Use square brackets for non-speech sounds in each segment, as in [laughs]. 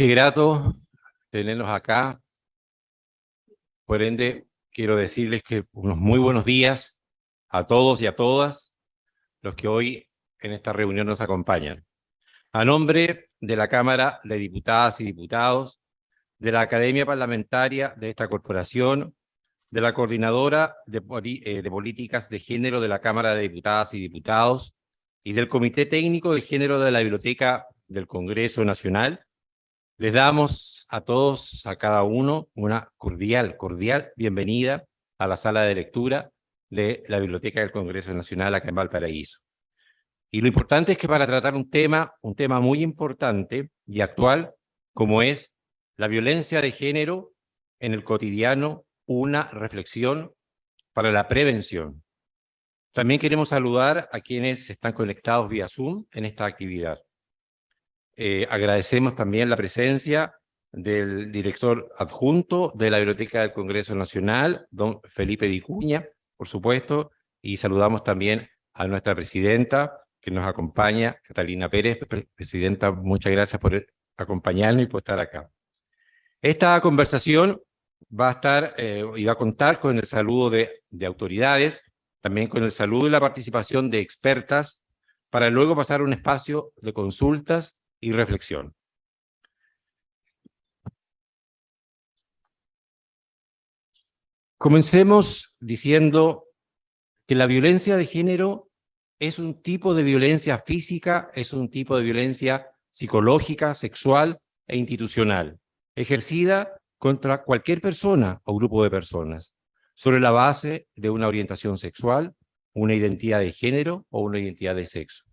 Qué grato tenerlos acá. Por ende, quiero decirles que unos muy buenos días a todos y a todas los que hoy en esta reunión nos acompañan. A nombre de la Cámara de Diputadas y Diputados, de la Academia Parlamentaria de esta corporación, de la Coordinadora de, eh, de Políticas de Género de la Cámara de Diputadas y Diputados y del Comité Técnico de Género de la Biblioteca del Congreso Nacional, les damos a todos, a cada uno, una cordial, cordial bienvenida a la sala de lectura de la Biblioteca del Congreso Nacional acá en Valparaíso. Y lo importante es que para tratar un tema, un tema muy importante y actual, como es la violencia de género en el cotidiano, una reflexión para la prevención. También queremos saludar a quienes están conectados vía Zoom en esta actividad. Eh, agradecemos también la presencia del director adjunto de la Biblioteca del Congreso Nacional, don Felipe Vicuña, por supuesto, y saludamos también a nuestra presidenta que nos acompaña, Catalina Pérez. Presidenta, muchas gracias por acompañarnos y por estar acá. Esta conversación va a estar eh, y va a contar con el saludo de, de autoridades, también con el saludo y la participación de expertas, para luego pasar a un espacio de consultas y reflexión. Comencemos diciendo que la violencia de género es un tipo de violencia física, es un tipo de violencia psicológica, sexual e institucional, ejercida contra cualquier persona o grupo de personas, sobre la base de una orientación sexual, una identidad de género o una identidad de sexo.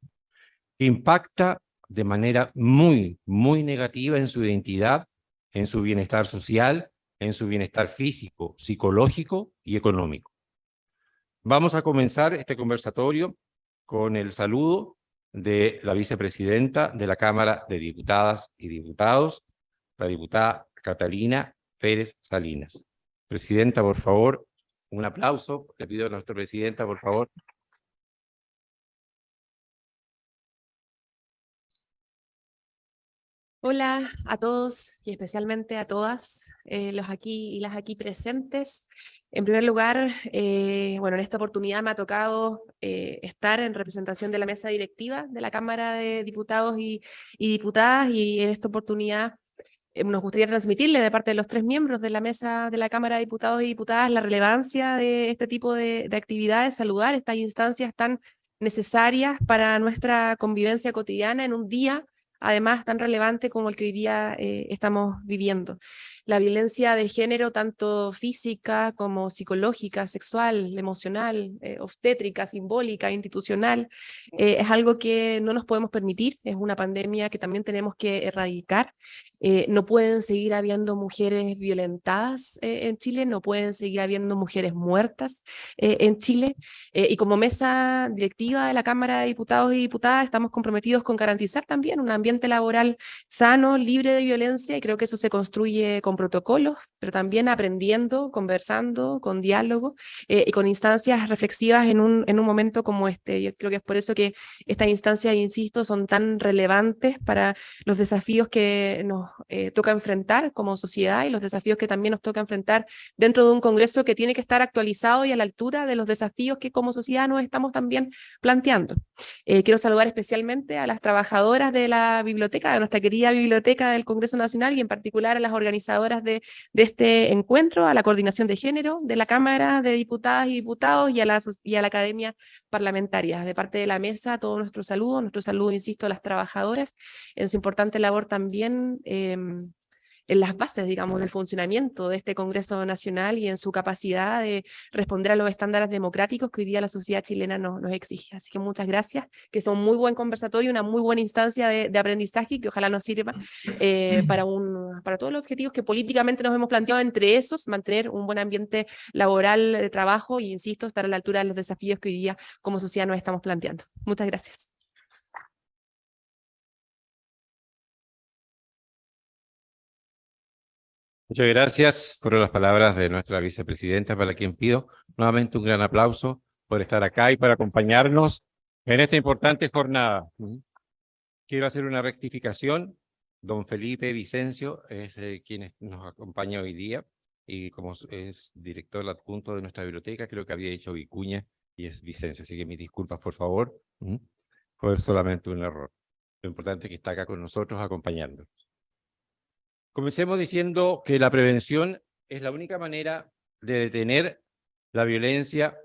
Impacta de manera muy, muy negativa en su identidad, en su bienestar social, en su bienestar físico, psicológico y económico. Vamos a comenzar este conversatorio con el saludo de la vicepresidenta de la Cámara de Diputadas y Diputados, la diputada Catalina Pérez Salinas. Presidenta, por favor, un aplauso. Le pido a nuestra presidenta, por favor. Hola a todos y especialmente a todas eh, los aquí y las aquí presentes. En primer lugar, eh, bueno, en esta oportunidad me ha tocado eh, estar en representación de la mesa directiva de la Cámara de Diputados y, Diputadas y en esta oportunidad nos gustaría transmitirle de parte de los tres miembros de la mesa de la Cámara de Diputados y Diputadas la relevancia de este tipo de, de actividades, saludar estas instancias tan necesarias para nuestra convivencia cotidiana en un día además tan relevante como el que hoy día eh, estamos viviendo. La violencia de género, tanto física como psicológica, sexual, emocional, eh, obstétrica, simbólica, institucional, eh, es algo que no nos podemos permitir, es una pandemia que también tenemos que erradicar. no pueden seguir habiendo mujeres violentadas en Chile, no pueden seguir habiendo mujeres muertas en Chile. y como mesa directiva de la Cámara de Diputados y Diputadas estamos comprometidos con garantizar también un ambiente laboral sano, libre de violencia, y creo que eso se construye con protocolos, pero también aprendiendo, conversando, con diálogo eh, y con instancias reflexivas en un, en un momento como este. Yo creo que es por eso que estas instancias, insisto, son tan relevantes para los desafíos que nos eh, toca enfrentar como sociedad y los desafíos que también nos toca enfrentar dentro de un Congreso que tiene que estar actualizado y a la altura de los desafíos que como sociedad nos estamos también planteando. Eh, quiero saludar especialmente a las trabajadoras de la biblioteca, de nuestra querida biblioteca del Congreso Nacional y en particular a las organizadoras de, este encuentro, a la coordinación de género de la Cámara de Diputadas y Diputados y a la, y a la Academia Parlamentaria. De parte de la mesa, todo nuestro saludo, nuestro saludo, insisto, a las trabajadoras en su importante labor también em, en las bases, digamos, del funcionamiento de este Congreso Nacional y en su capacidad de responder a los estándares democráticos que hoy día la sociedad chilena nos, nos exige. Así que muchas gracias, que es un muy buen conversatorio, una muy buena instancia de, de aprendizaje y que ojalá nos sirva eh, para, un, para todos los objetivos que políticamente nos hemos planteado, entre esos, mantener un buen ambiente laboral de trabajo y, insisto, estar a la altura de los desafíos que hoy día como sociedad nos estamos planteando. Muchas gracias. Muchas gracias por las palabras de nuestra vicepresidenta, para quien pido nuevamente un gran aplauso por estar acá y para acompañarnos en esta importante jornada. Quiero hacer una rectificación. don Felipe Vicencio es eh, quien nos acompaña hoy día y como es director adjunto de nuestra biblioteca, creo que había dicho Vicuña y es Vicencio, así que mis disculpas, por favor. Fue solamente un error. Lo importante es que está acá con nosotros acompañándonos. Comencemos diciendo que la prevención es la única manera de detener la violencia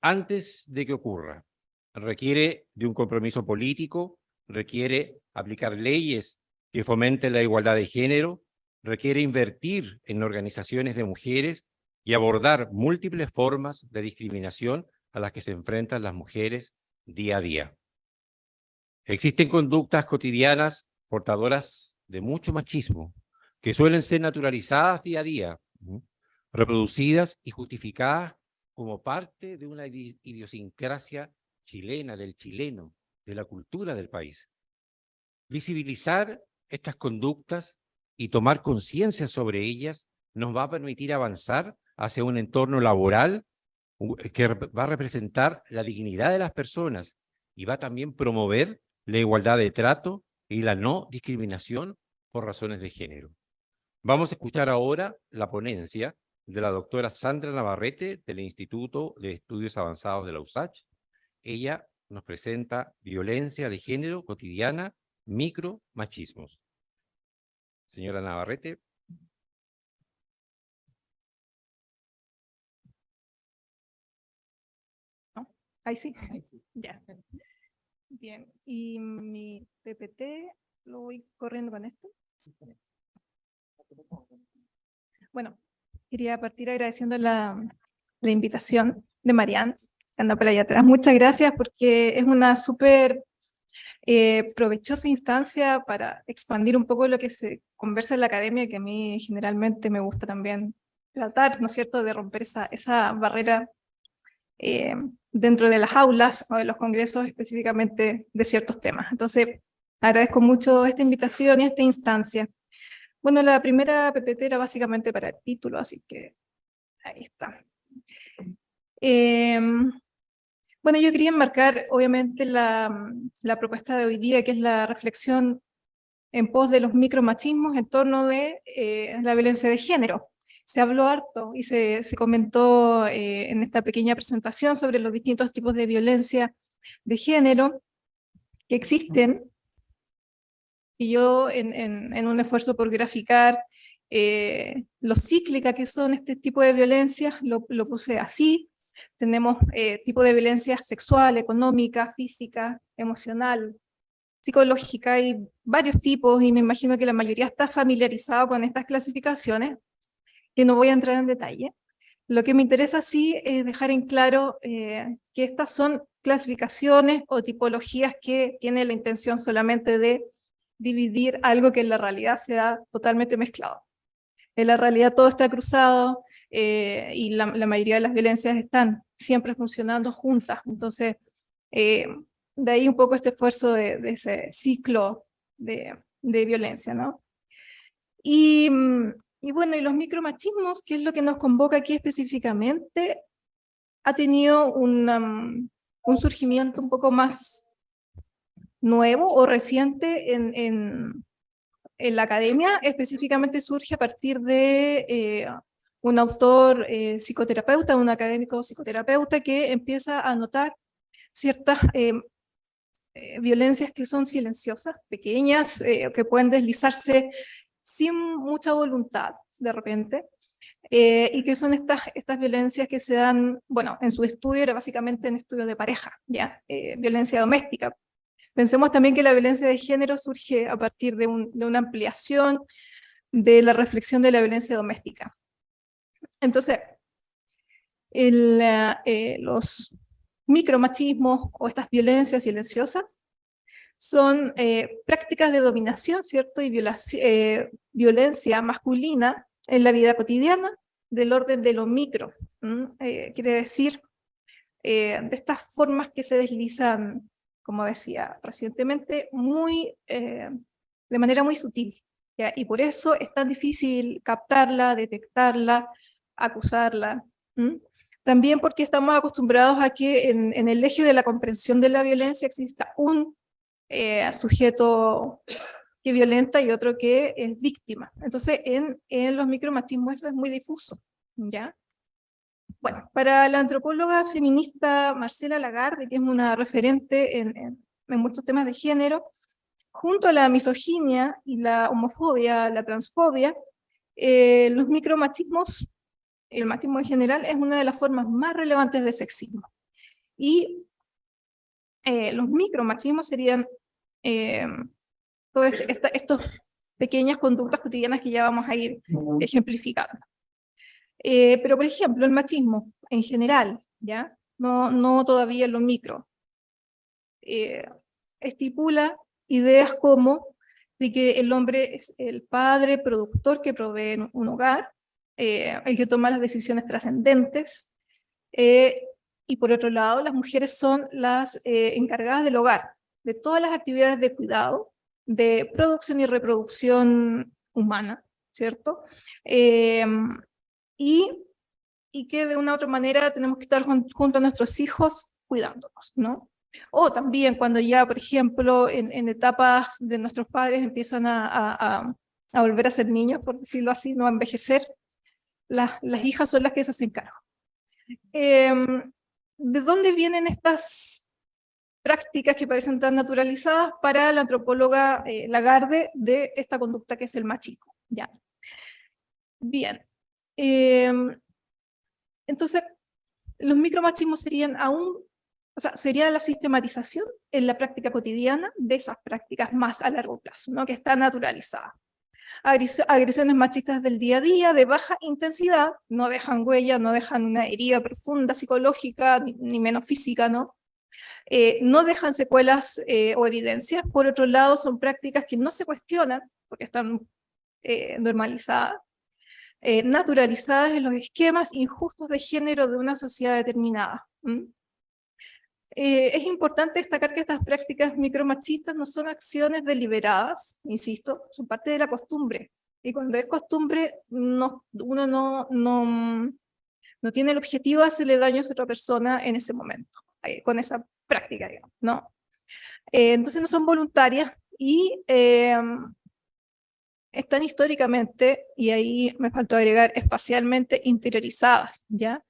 antes de que ocurra. Requiere de un compromiso político, requiere aplicar leyes que fomenten la igualdad de género, requiere invertir en organizaciones de mujeres y abordar múltiples formas de discriminación a las que se enfrentan las mujeres día a día. Existen conductas cotidianas portadoras de mucho machismo, que suelen ser naturalizadas día a día, reproducidas y justificadas como parte de una idiosincrasia chilena, del chileno, de la cultura del país. Visibilizar estas conductas y tomar conciencia sobre ellas nos va a permitir avanzar hacia un entorno laboral que va a representar la dignidad de las personas y va a también promover la igualdad de trato y la no discriminación por razones de género. Vamos a escuchar ahora la ponencia de la doctora Sandra Navarrete del Instituto de Estudios Avanzados de la USACH. Ella nos presenta violencia de género cotidiana, micro machismos. Señora Navarrete. Ahí sí. Ahí sí. Ya. Bien. Y mi PPT lo voy corriendo con esto. Bueno, quería partir agradeciendo la, la invitación de Marianne, que anda por allá atrás. Muchas gracias porque es una súper eh, provechosa instancia para expandir un poco lo que se conversa en la academia, que a mí generalmente me gusta también tratar, ¿no es cierto?, de romper esa, barrera eh, dentro de las aulas o de los congresos específicamente de ciertos temas. Entonces, agradezco mucho esta invitación y esta instancia. Bueno, la primera PPT era básicamente para el título, así que ahí está. Em, bueno, yo quería enmarcar, obviamente, la, propuesta de hoy día, que es la reflexión en pos de los micromachismos en torno de eh, la violencia de género. Se habló harto y se, se comentó eh, en esta pequeña presentación sobre los distintos tipos de violencia de género que existen y yo en, en, un esfuerzo por graficar eh, lo cíclica que son este tipo de violencias, lo, lo puse así. Tenemos eh, tipo de violencia sexual, económica, física, emocional, psicológica, y varios tipos, y me imagino que la mayoría está familiarizado con estas clasificaciones, que no voy a entrar en detalle. Lo que me interesa sí es dejar en claro eh, que estas son clasificaciones o tipologías que tienen la intención solamente de dividir algo que en la realidad se da totalmente mezclado. En la realidad todo está cruzado eh, y la, mayoría de las violencias están siempre funcionando juntas. Entonces, eh, de ahí un poco este esfuerzo de, ese ciclo de, violencia, ¿no? Y, y bueno, y los micromachismos, que es lo que nos convoca aquí específicamente, ha tenido un, un surgimiento un poco más nuevo o reciente en, en, en, la academia, específicamente surge a partir de eh, un autor eh, psicoterapeuta, un académico psicoterapeuta que empieza a notar ciertas eh, violencias que son silenciosas, pequeñas, que pueden deslizarse sin mucha voluntad de repente, y que son estas, estas violencias que se dan, bueno, en su estudio era básicamente en estudio de pareja, ya, violencia doméstica, Pensemos también que la violencia de género surge a partir de, una ampliación de la reflexión de la violencia doméstica. Entonces, eh, los micromachismos o estas violencias silenciosas son eh, prácticas de dominación, ¿cierto? Y eh, violencia masculina en la vida cotidiana del orden de lo micro. quiere decir, de estas formas que se deslizan como decía recientemente, muy, eh, de manera muy sutil. Y por eso es tan difícil captarla, detectarla, acusarla. También porque estamos acostumbrados a que en, el eje de la comprensión de la violencia exista un eh, sujeto que violenta y otro que es víctima. Entonces, en, en los micromachismos eso es muy difuso, ¿ya? Bueno, para la antropóloga feminista Marcela Lagarde, que es una referente en, en, en muchos temas de género, junto a la misoginia y la homofobia, la transfobia, eh, los micromachismos, el machismo en general, es una de las formas más relevantes de sexismo. Y eh, los micromachismos serían eh, todas estas pequeñas conductas cotidianas que ya vamos a ir ejemplificando. Eh, pero, por ejemplo, el machismo en general, ¿ya? No, no todavía en lo micro, eh, estipula ideas como de que el hombre es el padre productor que provee un hogar, eh, el que toma las decisiones trascendentes, y por otro lado, las mujeres son las encargadas del hogar, de todas las actividades de cuidado, de producción y reproducción humana, ¿cierto? Y, y que de una u otra manera tenemos que estar junto a nuestros hijos cuidándonos, ¿no? O también cuando ya, por ejemplo, en, en etapas de nuestros padres empiezan a, a, a, volver a ser niños, por decirlo así, no a envejecer, las, las hijas son las que se hacen cargo. Eh, ¿De dónde vienen estas prácticas que parecen tan naturalizadas para la antropóloga eh, Lagarde de esta conducta que es el machismo? Ya. Bien, Em, entonces, los micromachismos serían aún, o sea, sería la sistematización en la práctica cotidiana de esas prácticas más a largo plazo, ¿no? que están naturalizadas. Agresiones machistas del día a día, de baja intensidad, no dejan huella, no dejan una herida profunda psicológica, ni, menos física, ¿no? Eh, no dejan secuelas eh, o evidencias, por otro lado son prácticas que no se cuestionan, porque están eh, normalizadas, eh, naturalizadas en los esquemas injustos de género de una sociedad determinada. Eh, es importante destacar que estas prácticas micromachistas no son acciones deliberadas, insisto, son parte de la costumbre. Y cuando es costumbre, no, uno no, no, no tiene el objetivo de hacerle daño a otra persona en ese momento, eh, con esa práctica, digamos, ¿no? entonces no son voluntarias y están históricamente, y ahí me faltó agregar, espacialmente interiorizadas, ¿ya?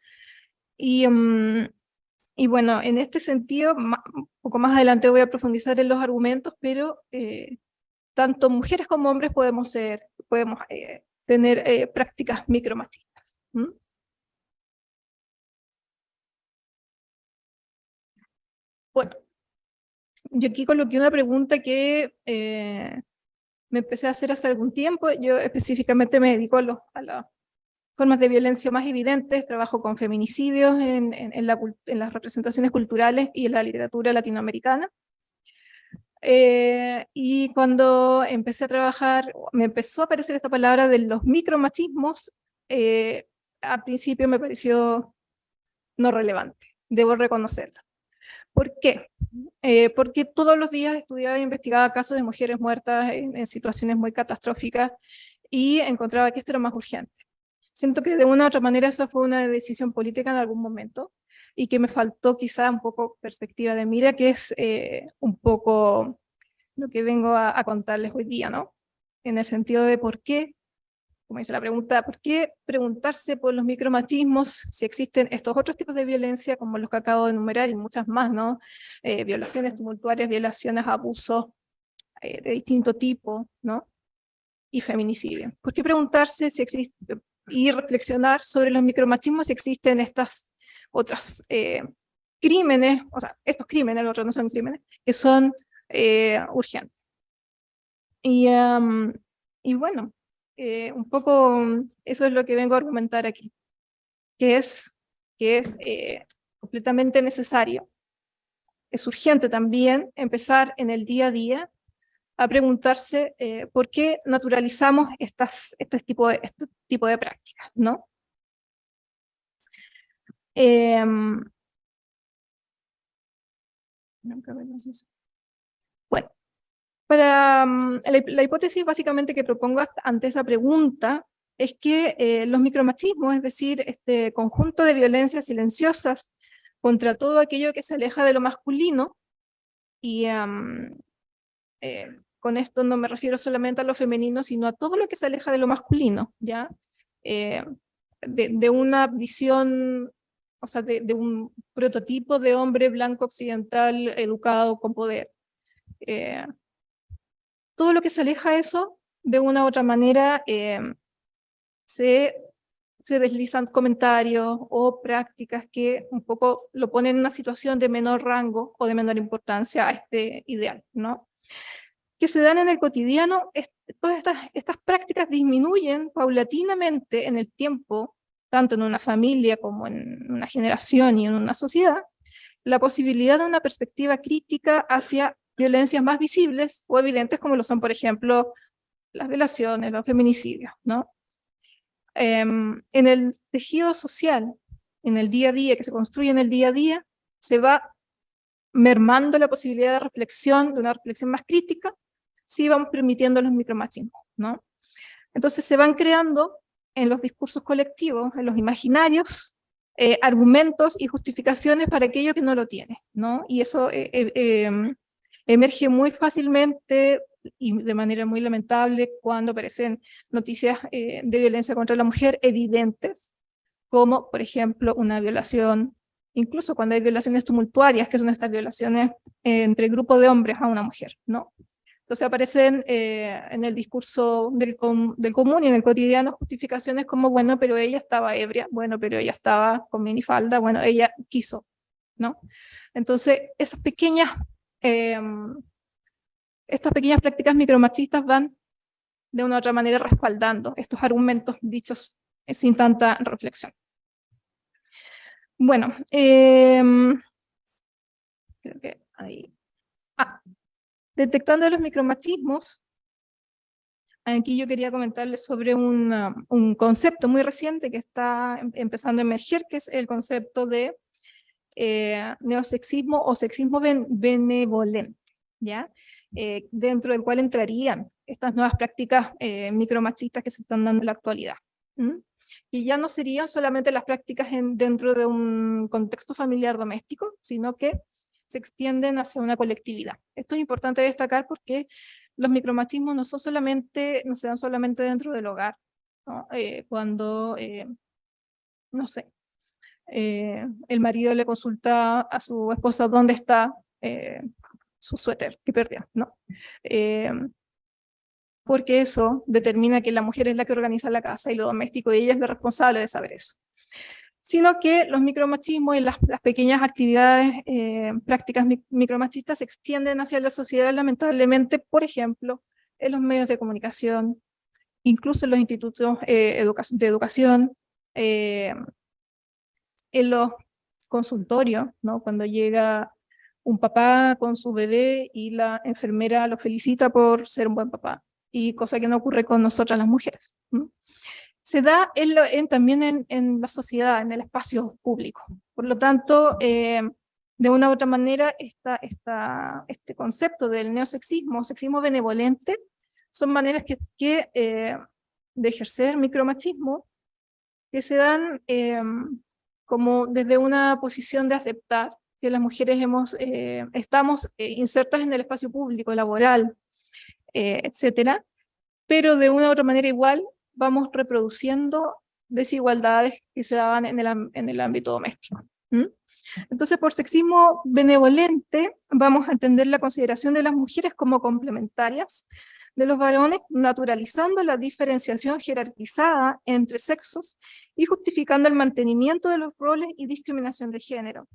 Y, mm, y bueno, en este sentido, un poco más adelante voy a profundizar en los argumentos, pero eh, tanto mujeres como hombres podemos, ser, podemos eh, tener eh, prácticas micromachistas. Bueno, yo aquí coloqué una pregunta que me empecé a hacer hace algún tiempo. Yo específicamente me dedico a, las formas de violencia más evidentes, trabajo con feminicidios en, en, las representaciones culturales y en la literatura latinoamericana. Eh, y cuando empecé a trabajar, me empezó a aparecer esta palabra de los micromachismos, eh, al principio me pareció no relevante, debo reconocerlo. ¿Por qué? Eh, porque todos los días estudiaba e investigaba casos de mujeres muertas en, situaciones muy catastróficas y encontraba que esto era más urgente. Siento que de una u otra manera esa fue una decisión política en algún momento y que me faltó quizá un poco perspectiva de mira, que es eh, un poco lo que vengo a, a contarles hoy día, ¿no? En el sentido de por qué como dice la pregunta, ¿por qué preguntarse por los micromachismos si existen estos otros tipos de violencia, como los que acabo de enumerar, y muchas más, ¿no? Eh, violaciones tumultuarias, violaciones, abusos eh, de distinto tipo, ¿no? Y feminicidio. ¿Por qué preguntarse si existe, y reflexionar sobre los micromachismos si existen estas otras eh, crímenes, o sea, estos crímenes, los otros no son crímenes, que son urgentes? Y, y bueno, eh, un poco mm, eso es lo que vengo a argumentar aquí, que es, que es eh, completamente necesario. Es urgente también empezar en el día a día a preguntarse eh, por qué naturalizamos este, tipo de, este tipo de prácticas, ¿no? Em, bueno, para, mm, la, hipótesis básicamente que propongo ante esa pregunta es que eh, los micromachismos, es decir, este conjunto de violencias silenciosas contra todo aquello que se aleja de lo masculino y eh, con esto no me refiero solamente a lo femenino, sino a todo lo que se aleja de lo masculino, ¿ya? Eh, de, una visión, o sea, de, un prototipo de hombre blanco occidental educado con poder. Eh, todo lo que se aleja de eso, de una u otra manera, eh, se, deslizan comentarios o prácticas que un poco lo ponen en una situación de menor rango o de menor importancia a este ideal, ¿no? que se dan en el cotidiano, todas estas, estas prácticas disminuyen paulatinamente en el tiempo, tanto en una familia como en una generación y en una sociedad, la posibilidad de una perspectiva crítica hacia violencias más visibles o evidentes como lo son, por ejemplo, las violaciones, los feminicidios. ¿no? Em, en el tejido social, en el día a día, que se construye en el día a día, se va mermando la posibilidad de reflexión, de una reflexión más crítica, si vamos permitiendo los micromachismos, ¿no? Entonces se van creando en los discursos colectivos, en los imaginarios, eh, argumentos y justificaciones para aquello que no lo tiene, ¿no? Y eso eh, eh, em, emerge muy fácilmente y de manera muy lamentable cuando aparecen noticias de violencia contra la mujer evidentes, como por ejemplo una violación, incluso cuando hay violaciones tumultuarias, que son estas violaciones entre grupo de hombres a una mujer, ¿no? Entonces aparecen eh, en el discurso del, del, común y en el cotidiano justificaciones como, bueno, pero ella estaba ebria, bueno, pero ella estaba con minifalda, bueno, ella quiso, ¿no? Entonces, esas pequeñas, em, estas pequeñas prácticas micromachistas van de una u otra manera respaldando estos argumentos dichos sin tanta reflexión. Bueno, em, creo que ahí. Ah, Detectando los micromachismos, aquí yo quería comentarles sobre un, un concepto muy reciente que está em, empezando a emerger, que es el concepto de eh, neosexismo o sexismo benevolente, ¿ya? Eh, dentro del cual entrarían estas nuevas prácticas eh, micromachistas que se están dando en la actualidad. Y ya no serían solamente las prácticas en, dentro de un contexto familiar doméstico, sino que se extienden hacia una colectividad. Esto es importante destacar porque los micromachismos no, son solamente, no se dan solamente dentro del hogar, cuando, no sé, eh, el marido le consulta a su esposa dónde está su suéter que perdió, ¿no? porque eso determina que la mujer es la que organiza la casa y lo doméstico, y ella es la responsable de saber eso sino que los micromachismos y las, pequeñas actividades, eh, prácticas micromachistas se extienden hacia la sociedad lamentablemente, por ejemplo, en los medios de comunicación, incluso en los institutos eh, de educación, eh, en los consultorios, ¿no? cuando llega un papá con su bebé y la enfermera lo felicita por ser un buen papá, y cosa que no ocurre con nosotras las mujeres se da en también en, la sociedad, en el espacio público. Por lo tanto, eh, de una u otra manera, esta, esta, este concepto del neosexismo, sexismo benevolente, son maneras que, que eh, de ejercer micromachismo que se dan eh, como desde una posición de aceptar que las mujeres hemos, estamos insertas en el espacio público, laboral, etcétera, pero de una u otra manera igual vamos reproduciendo desigualdades que se daban en el, en el ámbito doméstico. Entonces, por sexismo benevolente, vamos a entender la consideración de las mujeres como complementarias de los varones, naturalizando la diferenciación jerarquizada entre sexos y justificando el mantenimiento de los roles y discriminación de género.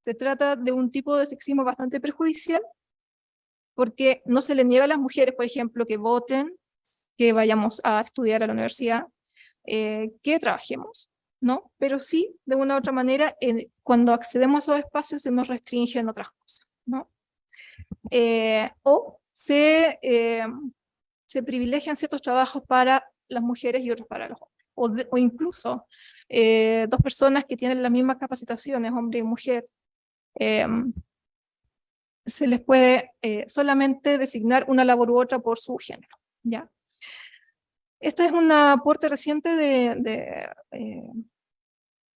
Se trata de un tipo de sexismo bastante perjudicial, porque no se le niega a las mujeres, por ejemplo, que voten, que vayamos a estudiar a la universidad, eh, que trabajemos, ¿no? Pero sí, de una u otra manera, cuando accedemos a esos espacios se nos restringen otras cosas, ¿no? Eh, o se, eh, se privilegian ciertos trabajos para las mujeres y otros para los hombres. O, incluso dos personas que tienen las mismas capacitaciones, hombre y mujer, se les puede solamente designar una labor u otra por su género, ¿ya? Este es un aporte reciente de, eh,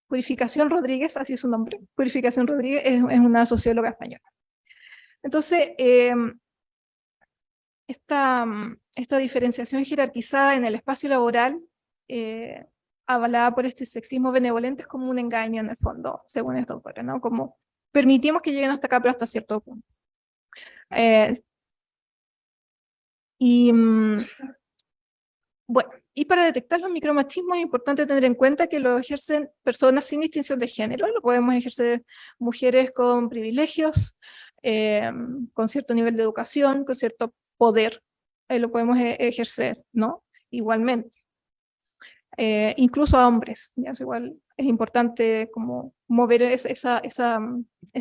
Purificación Rodríguez, así es su nombre. Purificación Rodríguez es, una socióloga española. Entonces, eh, esta, mm, esta diferenciación jerarquizada en el espacio laboral, eh, avalada por este sexismo benevolente, es como un engaño en el fondo, según esto, ¿no? Como permitimos que lleguen hasta acá, pero hasta cierto punto. Eh, y mm, bueno, y para detectar los micromachismos es importante tener en cuenta que lo ejercen personas sin distinción de género, lo podemos ejercer mujeres con privilegios, eh, con cierto nivel de educación, con cierto poder, eh, lo podemos e-, ejercer, ¿no? Igualmente. Eh, incluso a hombres, ¿ya? Es igual es importante como mover esa, esa, esa,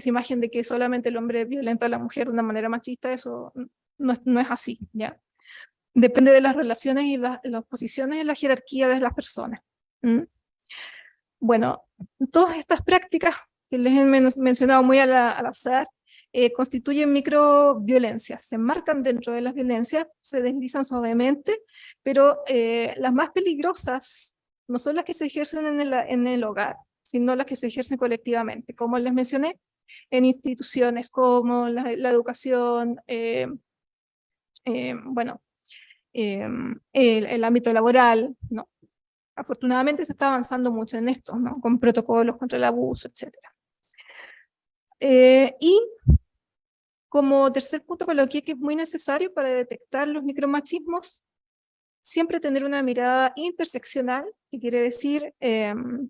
imagen de que solamente el hombre violenta a la mujer de una manera machista, eso no, no es así, ¿ya? depende de las relaciones y las posiciones en la jerarquía de las personas. Bueno, todas estas prácticas que les he mencionado muy al, azar, eh, constituyen microviolencias, se enmarcan dentro de las violencias, se deslizan suavemente, pero eh, las más peligrosas no son las que se ejercen en el, hogar, sino las que se ejercen colectivamente, como les mencioné, en instituciones como la, educación, eh, bueno, Em, el, ámbito laboral, ¿no? Afortunadamente se está avanzando mucho en esto. Con protocolos contra el abuso, etc. Y como tercer punto coloqué que es muy necesario para detectar los micromachismos, siempre tener una mirada interseccional, que quiere decir em,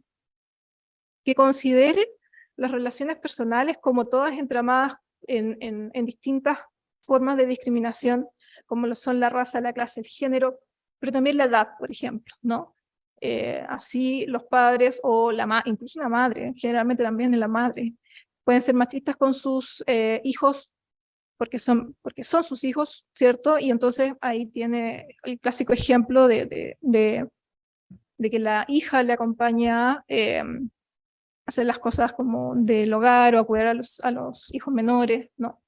que considere las relaciones personales como todas entramadas en, distintas formas de discriminación como lo son la raza, la clase, el género, pero también la edad, por ejemplo, ¿no? Eh, así los padres o la incluso la madre, generalmente también la madre, pueden ser machistas con sus eh, hijos porque son, porque son sus hijos, ¿cierto? Y entonces ahí tiene el clásico ejemplo de, de, de, que la hija le acompaña eh, a hacer las cosas como del hogar o a cuidar a los, a los hijos menores, ¿no?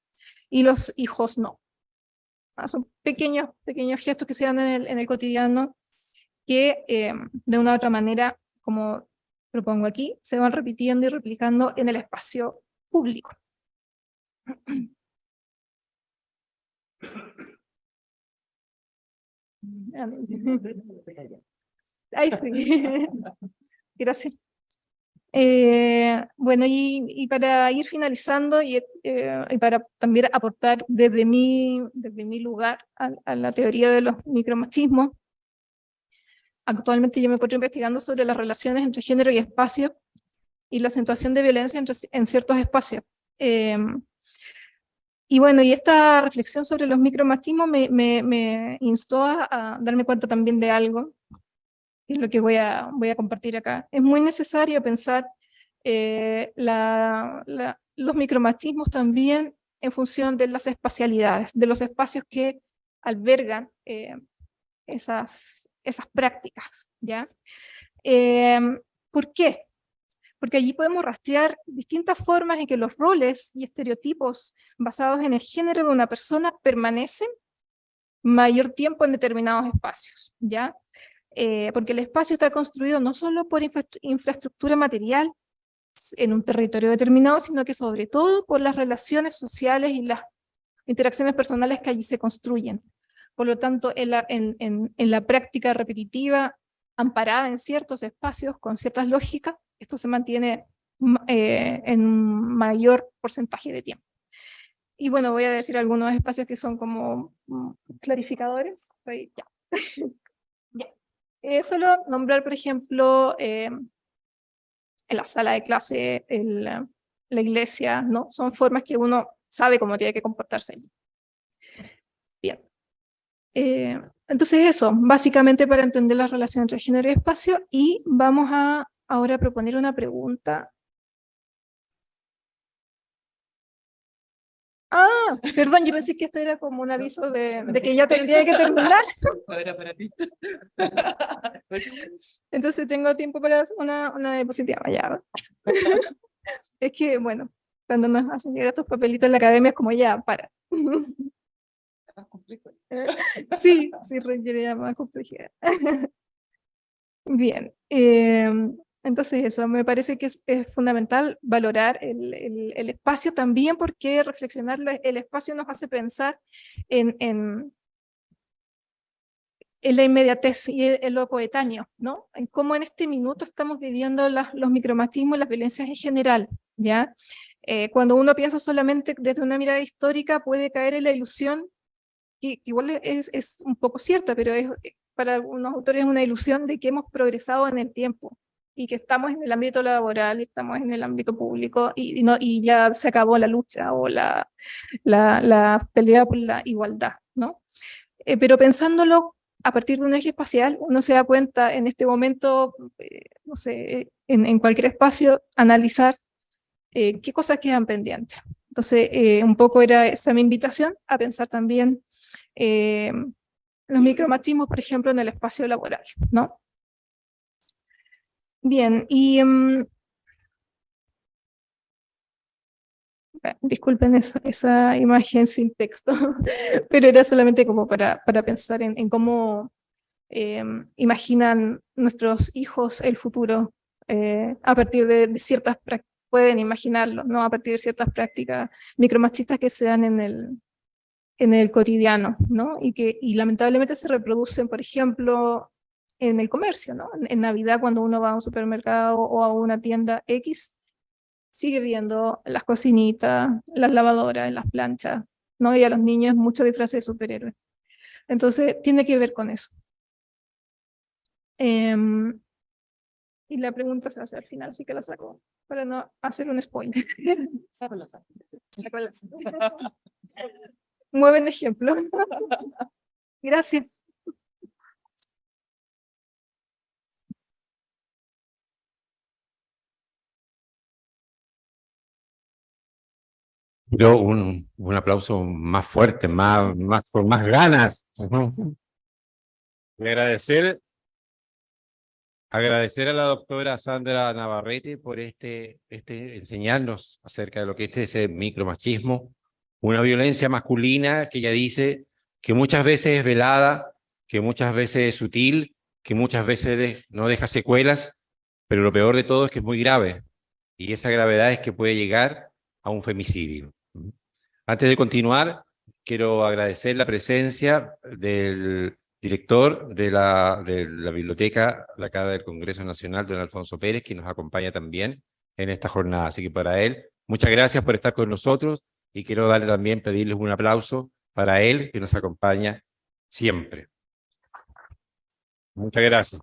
Y los hijos no. Ah, son pequeños, pequeños gestos que se dan en el, en el cotidiano que eh, de una u otra manera, como propongo aquí, se van repitiendo y replicando en el espacio público. [clears throat] Ahí sí. [laughs] Gracias. Eh, bueno, y, para ir finalizando y, eh, y, para también aportar desde mi, desde mi lugar a, la teoría de los micromachismos, actualmente yo me encuentro investigando sobre las relaciones entre género y espacio y la acentuación de violencia en ciertos espacios. Em, y bueno, y esta reflexión sobre los micromachismos me, me, instó a, darme cuenta también de algo, es lo que voy a, compartir acá. Es muy necesario pensar eh, los micromachismos también en función de las espacialidades, de los espacios que albergan eh, esas, prácticas. ¿ya? Em, ¿Por qué? Porque allí podemos rastrear distintas formas en que los roles y estereotipos basados en el género de una persona permanecen mayor tiempo en determinados espacios, ¿ya? Eh, porque el espacio está construido no solo por infraestructura material en un territorio determinado, sino que sobre todo por las relaciones sociales y las interacciones personales que allí se construyen. Por lo tanto, en la, en, en, la práctica repetitiva, amparada en ciertos espacios, con ciertas lógicas, esto se mantiene eh, en un mayor porcentaje de tiempo. Y bueno, voy a decir algunos espacios que son como mm, clarificadores. [laughs] ya. Eh, solo nombrar, por ejemplo, eh, en la sala de clase, en la, iglesia, ¿no? Son formas que uno sabe cómo tiene que comportarse. Bien. Eh, entonces eso, básicamente para entender la relación entre género y espacio, y vamos a ahora proponer una pregunta Ah, [laughs] perdón, yo pensé que esto era como un aviso de, que [laughs] ya tendría que terminar. [laughs] Era para ti. Entonces tengo tiempo para una, una diapositiva. Ya. Es que, bueno, cuando nos hacen llegar estos papelitos en la academia es como ya, para. Sí, sí, requiere más complejidad. Bien. Eh, entonces eso, me parece que es, fundamental valorar el, el, espacio también porque reflexionar el espacio nos hace pensar en, en, en la inmediatez y en lo coetáneo, ¿no? En cómo en este minuto estamos viviendo los micromachismos y las violencias en general, ¿ya? Eh, cuando uno piensa solamente desde una mirada histórica puede caer en la ilusión, que, igual es, es, un poco cierta, pero es, para algunos autores es una ilusión de que hemos progresado en el tiempo, y que estamos en el ámbito laboral, estamos en el ámbito público y, no, y ya se acabó la lucha o la, la, la pelea por la igualdad, ¿no? Eh, pero pensándolo a partir de un eje espacial, uno se da cuenta en este momento, eh, no sé, en, en, cualquier espacio, analizar eh, qué cosas quedan pendientes. Entonces, un poco era esa mi invitación a pensar también los micromachismos, por ejemplo, en el espacio laboral, ¿no? Bien, y... Mm, disculpen esa, imagen sin texto, [laughs] pero era solamente como para, para pensar en, cómo em, imaginan nuestros hijos el futuro eh, a partir de, ciertas prácticas, pueden imaginarlo, ¿no? A partir de ciertas prácticas micromachistas que se dan en el, en el cotidiano, ¿no? Y que y lamentablemente se reproducen, por ejemplo, en el comercio, ¿no? En, Navidad cuando uno va a un supermercado o a una tienda X, sigue viendo las cocinitas, las lavadoras, las planchas, ¿no? Y a los niños mucho disfraz de superhéroes. Entonces, tiene que ver con eso. Em, y la pregunta se hace al final, así que la saco, para no hacer un spoiler. Saco la saco. Mueven ejemplo. [laughs] Gracias. Yo un, un aplauso más fuerte, más, más, con más ganas. agradecer, agradecer a la doctora Sandra Navarrete por este, este enseñarnos acerca de lo que este es el micromachismo, una violencia masculina que ella dice que muchas veces es velada, que muchas veces es sutil, que muchas veces no deja secuelas, pero lo peor de todo es que es muy grave. Y esa gravedad es que puede llegar a un femicidio. Antes de continuar, quiero agradecer la presencia del director de la, de la biblioteca, la Casa del Congreso Nacional, don Alfonso Pérez, que nos acompaña también en esta jornada. Así que para él, muchas gracias por estar con nosotros y quiero darle también, pedirles un aplauso para él, que nos acompaña siempre. Muchas gracias.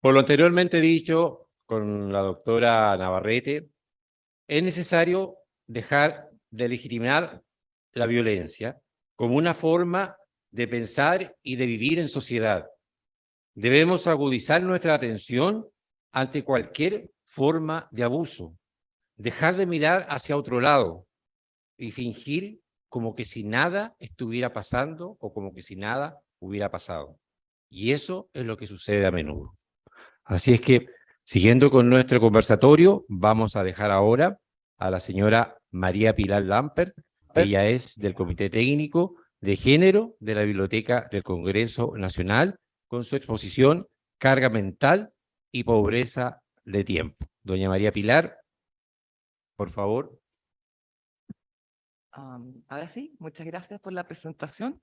Por lo anteriormente dicho con la doctora Navarrete, es necesario dejar de legitimar la violencia como una forma de pensar y de vivir en sociedad. Debemos agudizar nuestra atención ante cualquier forma de abuso, dejar de mirar hacia otro lado y fingir como que si nada estuviera pasando o como que si nada hubiera pasado. Y eso es lo que sucede a menudo. Así es que Siguiendo con nuestro conversatorio, vamos a dejar ahora a la señora María Pilar Lampert, ella es del Comité Técnico de Género de la Biblioteca del Congreso Nacional, con su exposición Carga Mental y Pobreza de Tiempo. Doña María Pilar, por favor. ahora sí, muchas gracias por la presentación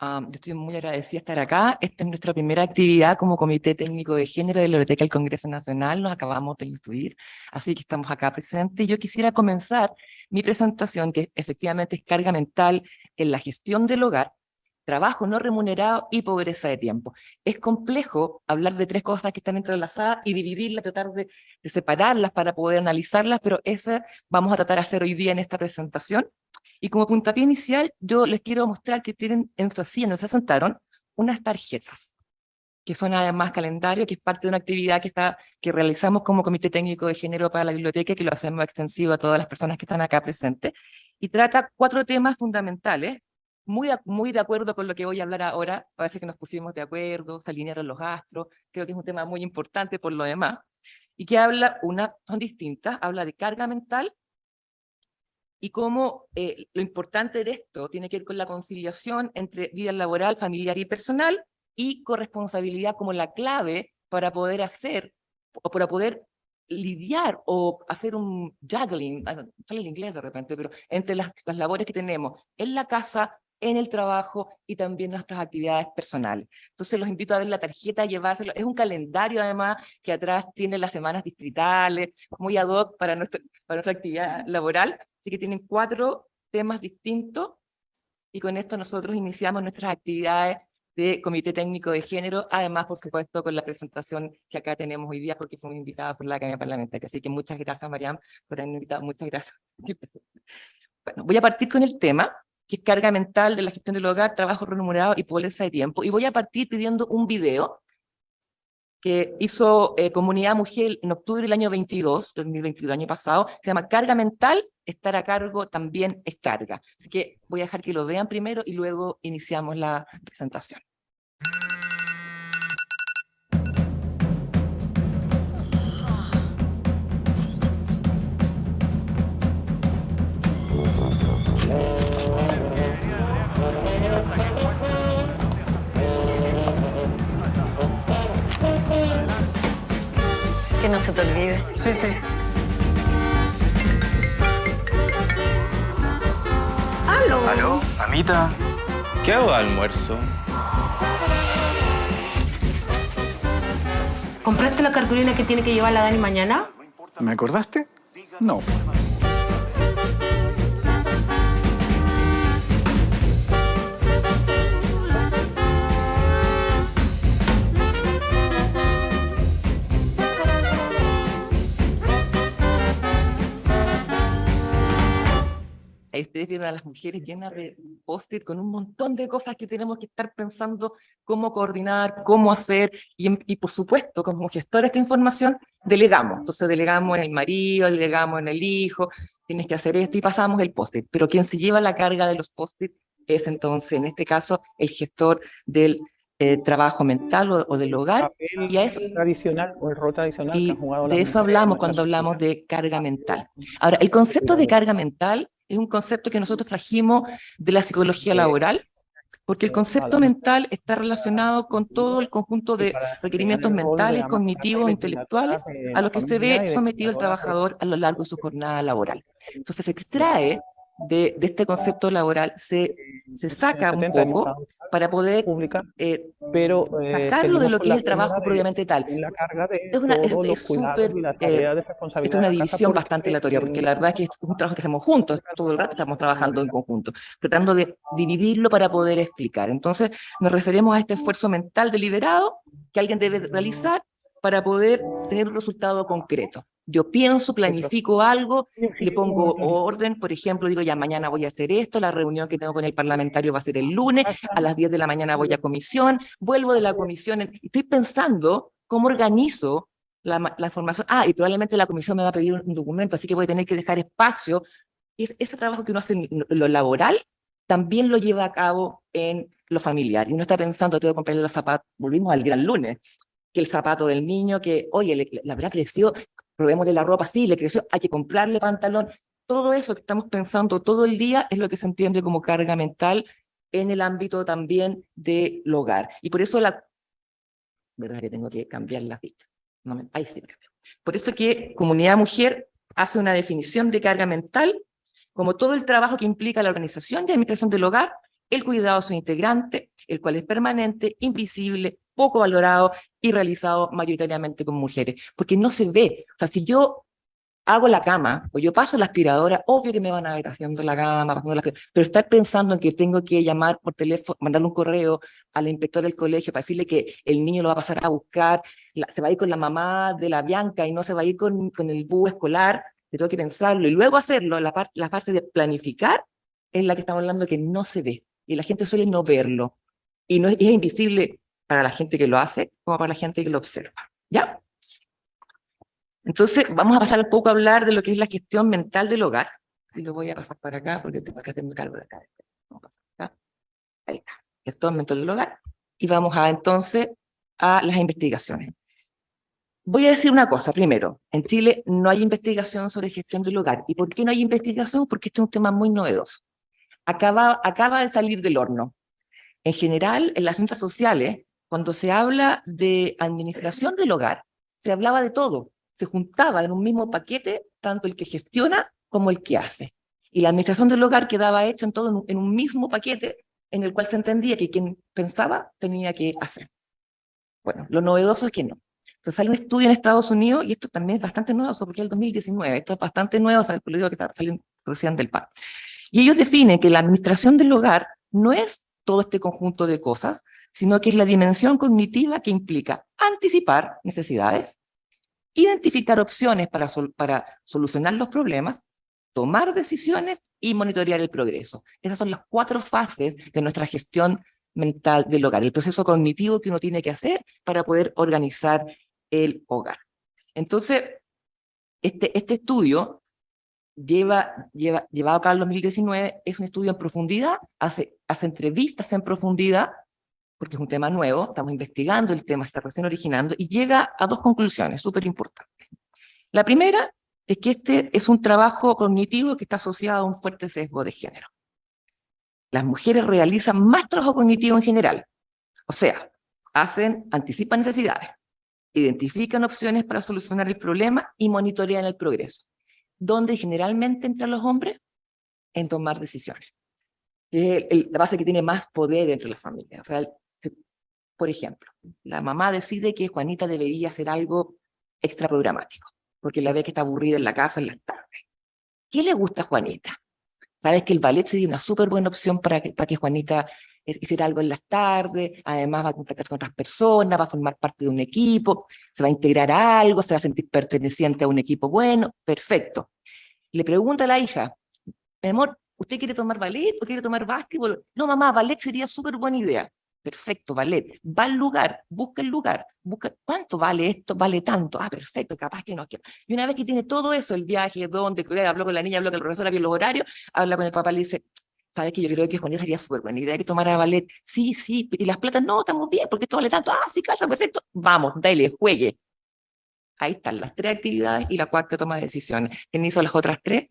yo estoy muy agradecida de estar acá. Esta es nuestra primera actividad como Comité Técnico de Género de la Biblioteca del Congreso Nacional. Nos acabamos de instruir, así que estamos acá presentes. Yo quisiera comenzar mi presentación, que efectivamente es carga mental en la gestión del hogar, trabajo no remunerado y pobreza de tiempo. Es complejo hablar de tres cosas que están entrelazadas y dividirlas, tratar de, separarlas para poder analizarlas, pero esa vamos a tratar de hacer hoy día en esta presentación. Y como puntapié inicial, yo les quiero mostrar que tienen en su nos se sentaron, unas tarjetas, que son además calendario, que es parte de una actividad que, está, que realizamos como Comité Técnico de Género para la Biblioteca, que lo hacemos extensivo a todas las personas que están acá presentes, y trata cuatro temas fundamentales, muy, muy de acuerdo con lo que voy a hablar ahora, parece que nos pusimos de acuerdo, se alinearon los astros, creo que es un tema muy importante por lo demás, y que habla, una, son distintas, habla de carga mental, y cómo eh, lo importante de esto tiene que ver con la conciliación entre vida laboral, familiar y personal, y corresponsabilidad como la clave para poder hacer, o para poder lidiar o hacer un juggling, sale el inglés de repente, pero entre las, las labores que tenemos en la casa, en el trabajo y también nuestras actividades personales. Entonces los invito a ver la tarjeta, a llevárselo. Es un calendario además que atrás tiene las semanas distritales, muy ad hoc para, nuestra, para nuestra actividad laboral. Así que tienen cuatro temas distintos y con esto nosotros iniciamos nuestras actividades de Comité Técnico de Género, además, por supuesto, con la presentación que acá tenemos hoy día, porque somos invitadas por la Academia Parlamentaria. Así que muchas gracias, Mariam, por haberme invitado. Muchas gracias. [laughs] Bueno, voy a partir con el tema, que es carga mental de la gestión del hogar, trabajo remunerado y pobreza de tiempo. Y voy a partir pidiendo un video que hizo eh, Comunidad Mujer en octubre del año 22, 2022, año pasado, se llama Carga Mental, estar a cargo también es carga. Así que voy a dejar que lo vean primero y luego iniciamos la presentación. Que no se te olvide. Sí, sí. ¡Aló! ¿Aló? Amita, ¿qué hago de almuerzo? ¿Compraste la cartulina que tiene que llevar la Dani mañana? ¿Me acordaste? No. Ahí ustedes vieron a las mujeres llenas de post-it con un montón de cosas que tenemos que estar pensando cómo coordinar, cómo hacer, y, y por supuesto, como gestor de esta información, delegamos. Entonces delegamos en el marido, delegamos en el hijo, tienes que hacer esto y pasamos el post-it. Pero quien se lleva la carga de los post-it es entonces, en este caso, el gestor del eh, trabajo mental o, o del hogar. papel Y a eso, tradicional o el rol tradicional que y han jugado de eso hablamos cuando hablamos de carga mental. Ahora, el concepto de carga mental es un concepto que nosotros trajimos de la psicología laboral, porque el concepto mental está relacionado con todo el conjunto de requerimientos mentales, cognitivos, intelectuales, a los que se ve sometido el trabajador a lo largo de su jornada laboral. Entonces se extrae de, de este concepto laboral, se, se saca un 70 hemos poco para poder pública, eh, pero eh, sacarlo de lo que la es el trabajo de- propiamente tal. la carga de Es una- es- es y las eh, tareas de responsabilidad es una la división bastante aleatoria, porque el- la verdad es que es un trabajo que hacemos juntos, todo el rato estamos trabajando en conjunto, tratando de dividirlo para poder explicar. Entonces, nos referimos a este esfuerzo mental deliberado que alguien debe realizar para poder tener un resultado concreto. Yo pienso, planifico algo, le pongo orden, por ejemplo, digo, ya mañana voy a hacer esto, la reunión que tengo con el parlamentario va a ser el lunes, a las 10 de la mañana voy a comisión, vuelvo de la comisión, estoy pensando cómo organizo la, la información. Ah, y probablemente la comisión me va a pedir un, un documento, así que voy a tener que dejar espacio. Y es- ese trabajo que uno hace en lo- laboral también lo lleva a cabo en lo familiar. Y uno está pensando, tengo que comprarle los zapatos, volvimos al gran lunes, que el zapato del niño, que, oye, le- la verdad creció, probémosle la ropa, sí, le creció, hay que comprarle pantalón. Todo eso que estamos pensando todo el día es lo que se entiende como carga mental en el ámbito también del hogar. Y por eso la... ¿Verdad que tengo que cambiar la ficha? No me- ahí sí. Por eso que Comunidad Mujer hace una definición de carga mental como todo el trabajo que implica la organización y administración del hogar, el cuidado de su integrante, el cual es permanente, invisible, poco valorado y realizado mayoritariamente con mujeres, porque no se ve. O sea, si yo hago la cama o yo paso la aspiradora, obvio que me van a ver haciendo la cama, pasando la aspiradora, pero estar pensando en que tengo que llamar por teléfono, mandarle un correo a la inspectora del colegio para decirle que el niño lo va a pasar a buscar, la- se va a ir con la mamá de la Bianca y no se va a ir con, con el búho escolar, yo tengo que pensarlo y luego hacerlo, la, par- la fase de planificar es la que estamos hablando que no se ve y la gente suele no verlo y no es, invisible para la gente que lo hace como para la gente que lo observa. ¿Ya? Entonces, vamos a pasar un poco a hablar de lo que es la gestión mental del hogar. Y lo voy a pasar para acá porque tengo que hacerme cargo de acá. Vamos a pasar acá. Ahí está. Gestión mental del hogar. Y vamos a entonces a las investigaciones. Voy a decir una cosa primero. En Chile no hay investigación sobre gestión del hogar. ¿Y por qué no hay investigación? Porque este es un tema muy novedoso. Acaba, acaba de salir del horno. En general, en las ciencias sociales, cuando se habla de administración del hogar, se hablaba de todo. Se juntaba en un mismo paquete tanto el que gestiona como el que hace. Y la administración del hogar quedaba hecha en todo en un, mismo paquete en el cual se entendía que quien pensaba tenía que hacer. Bueno, lo novedoso es que no. Entonces sale un estudio en Estados Unidos, y esto también es bastante nuevo, porque es el 2019, esto es bastante nuevo, o lo digo que salen recién del PAN. Y ellos definen que la administración del hogar no es todo este conjunto de cosas, sino que es la dimensión cognitiva que implica anticipar necesidades, identificar opciones para, para solucionar los problemas, tomar decisiones y monitorear el progreso. Esas son las cuatro fases de nuestra gestión mental del hogar, el proceso cognitivo que uno tiene que hacer para poder organizar el hogar. Entonces, este, este estudio lleva, lleva, llevado acá en 2019, es un estudio en profundidad, hace, hace entrevistas en profundidad, porque es un tema nuevo, estamos investigando el tema, está recién originando, y llega a dos conclusiones súper importantes. La primera es que este es un trabajo cognitivo que está asociado a un fuerte sesgo de género. Las mujeres realizan más trabajo cognitivo en general, o sea, hacen, anticipan necesidades, identifican opciones para solucionar el problema y monitorean el progreso. ¿Dónde generalmente entran los hombres? En tomar decisiones. Es la base que tiene más poder entre las familias. O sea, por ejemplo, la mamá decide que Juanita debería hacer algo extra programático, porque la ve que está aburrida en la casa en las tardes. ¿Qué le gusta a Juanita? Sabes que el ballet sería una súper buena opción para que, para que Juanita hiciera algo en las tardes, además va a contactar con otras personas, va a formar parte de un equipo, se va a integrar a algo, se va a sentir perteneciente a un equipo bueno, perfecto. Le pregunta a la hija, mi amor, ¿usted quiere tomar ballet o quiere tomar básquetbol? No, mamá, ballet sería súper buena idea. Perfecto, ballet. Va al lugar, busca el lugar, busca cuánto vale esto, vale tanto. Ah, perfecto, capaz que no. Y una vez que tiene todo eso, el viaje, dónde, habló con la niña, habló con el profesor, había los horarios, habla con el papá, le dice, ¿sabes que yo creo que Juanita sería súper buena idea que tomara ballet? Sí, sí, y las platas, no, estamos bien, porque esto vale tanto. Ah, sí, casa, perfecto. Vamos, dale, juegue. Ahí están las tres actividades y la cuarta toma de decisiones. ¿Quién hizo las otras tres?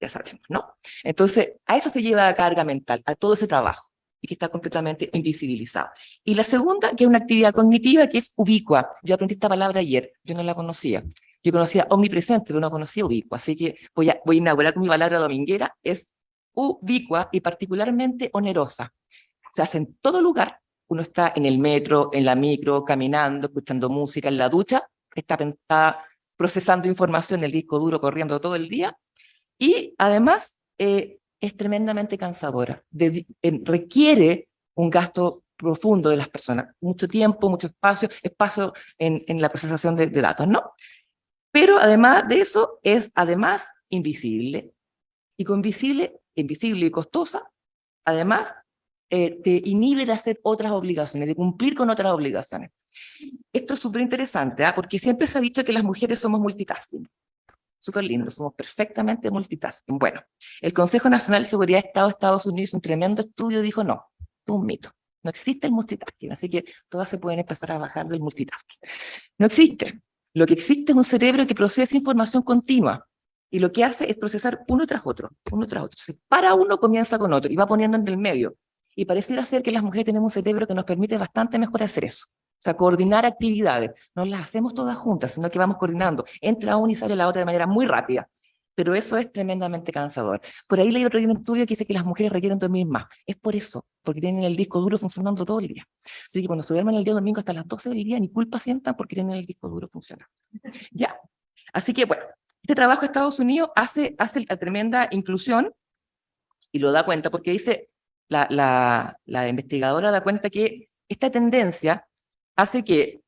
Ya sabemos, ¿no? Entonces, a eso se lleva la carga mental, a todo ese trabajo y que está completamente invisibilizado. Y la segunda, que es una actividad cognitiva que es ubicua. Yo aprendí esta palabra ayer, yo no la conocía. Yo conocía omnipresente, pero no conocía ubicua. Así que voy a, voy a inaugurar con mi palabra dominguera, es ubicua y particularmente onerosa. Se hace en todo lugar. Uno está en el metro, en la micro, caminando, escuchando música, en la ducha, está, está procesando información el disco duro, corriendo todo el día. Y además, eh, es tremendamente cansadora, requiere un gasto profundo de las personas, mucho tiempo, mucho espacio, espacio en, en la procesación de, datos, ¿no? Pero además de eso, es además invisible. Y con visible, invisible y costosa, además eh, te inhibe de hacer otras obligaciones, de cumplir con otras obligaciones. Esto es súper interesante, ¿ah? porque siempre se ha dicho que las mujeres somos multitasking súper lindo, somos perfectamente multitasking. Bueno, el Consejo Nacional de Seguridad de Estado de Estados Unidos, un tremendo estudio, dijo no, es un mito. No existe el multitasking, así que todas se pueden empezar a bajar del multitasking. No existe. Lo que existe es un cerebro que procesa información continua, y lo que hace es procesar uno tras otro, uno tras otro. Se para uno, comienza con otro, y va poniendo en el medio. Y pareciera ser que las mujeres tenemos un cerebro que nos permite bastante mejor hacer eso. O sea, coordinar actividades. No las hacemos todas juntas, sino que vamos coordinando. Entra una y sale la otra de manera muy rápida. Pero eso es tremendamente cansador. Por ahí leí otro día un estudio que dice que las mujeres requieren dormir más. Es por eso, porque tienen el disco duro funcionando todo el día. Así que cuando se duermen el día domingo hasta las 12 del día, ni culpa sientan porque tienen el disco duro funcionando. [laughs] Ya. Así que, bueno, este trabajo de Estados Unidos hace, hace la tremenda inclusión y lo da cuenta porque dice, la, la, la investigadora da cuenta que esta tendencia hace que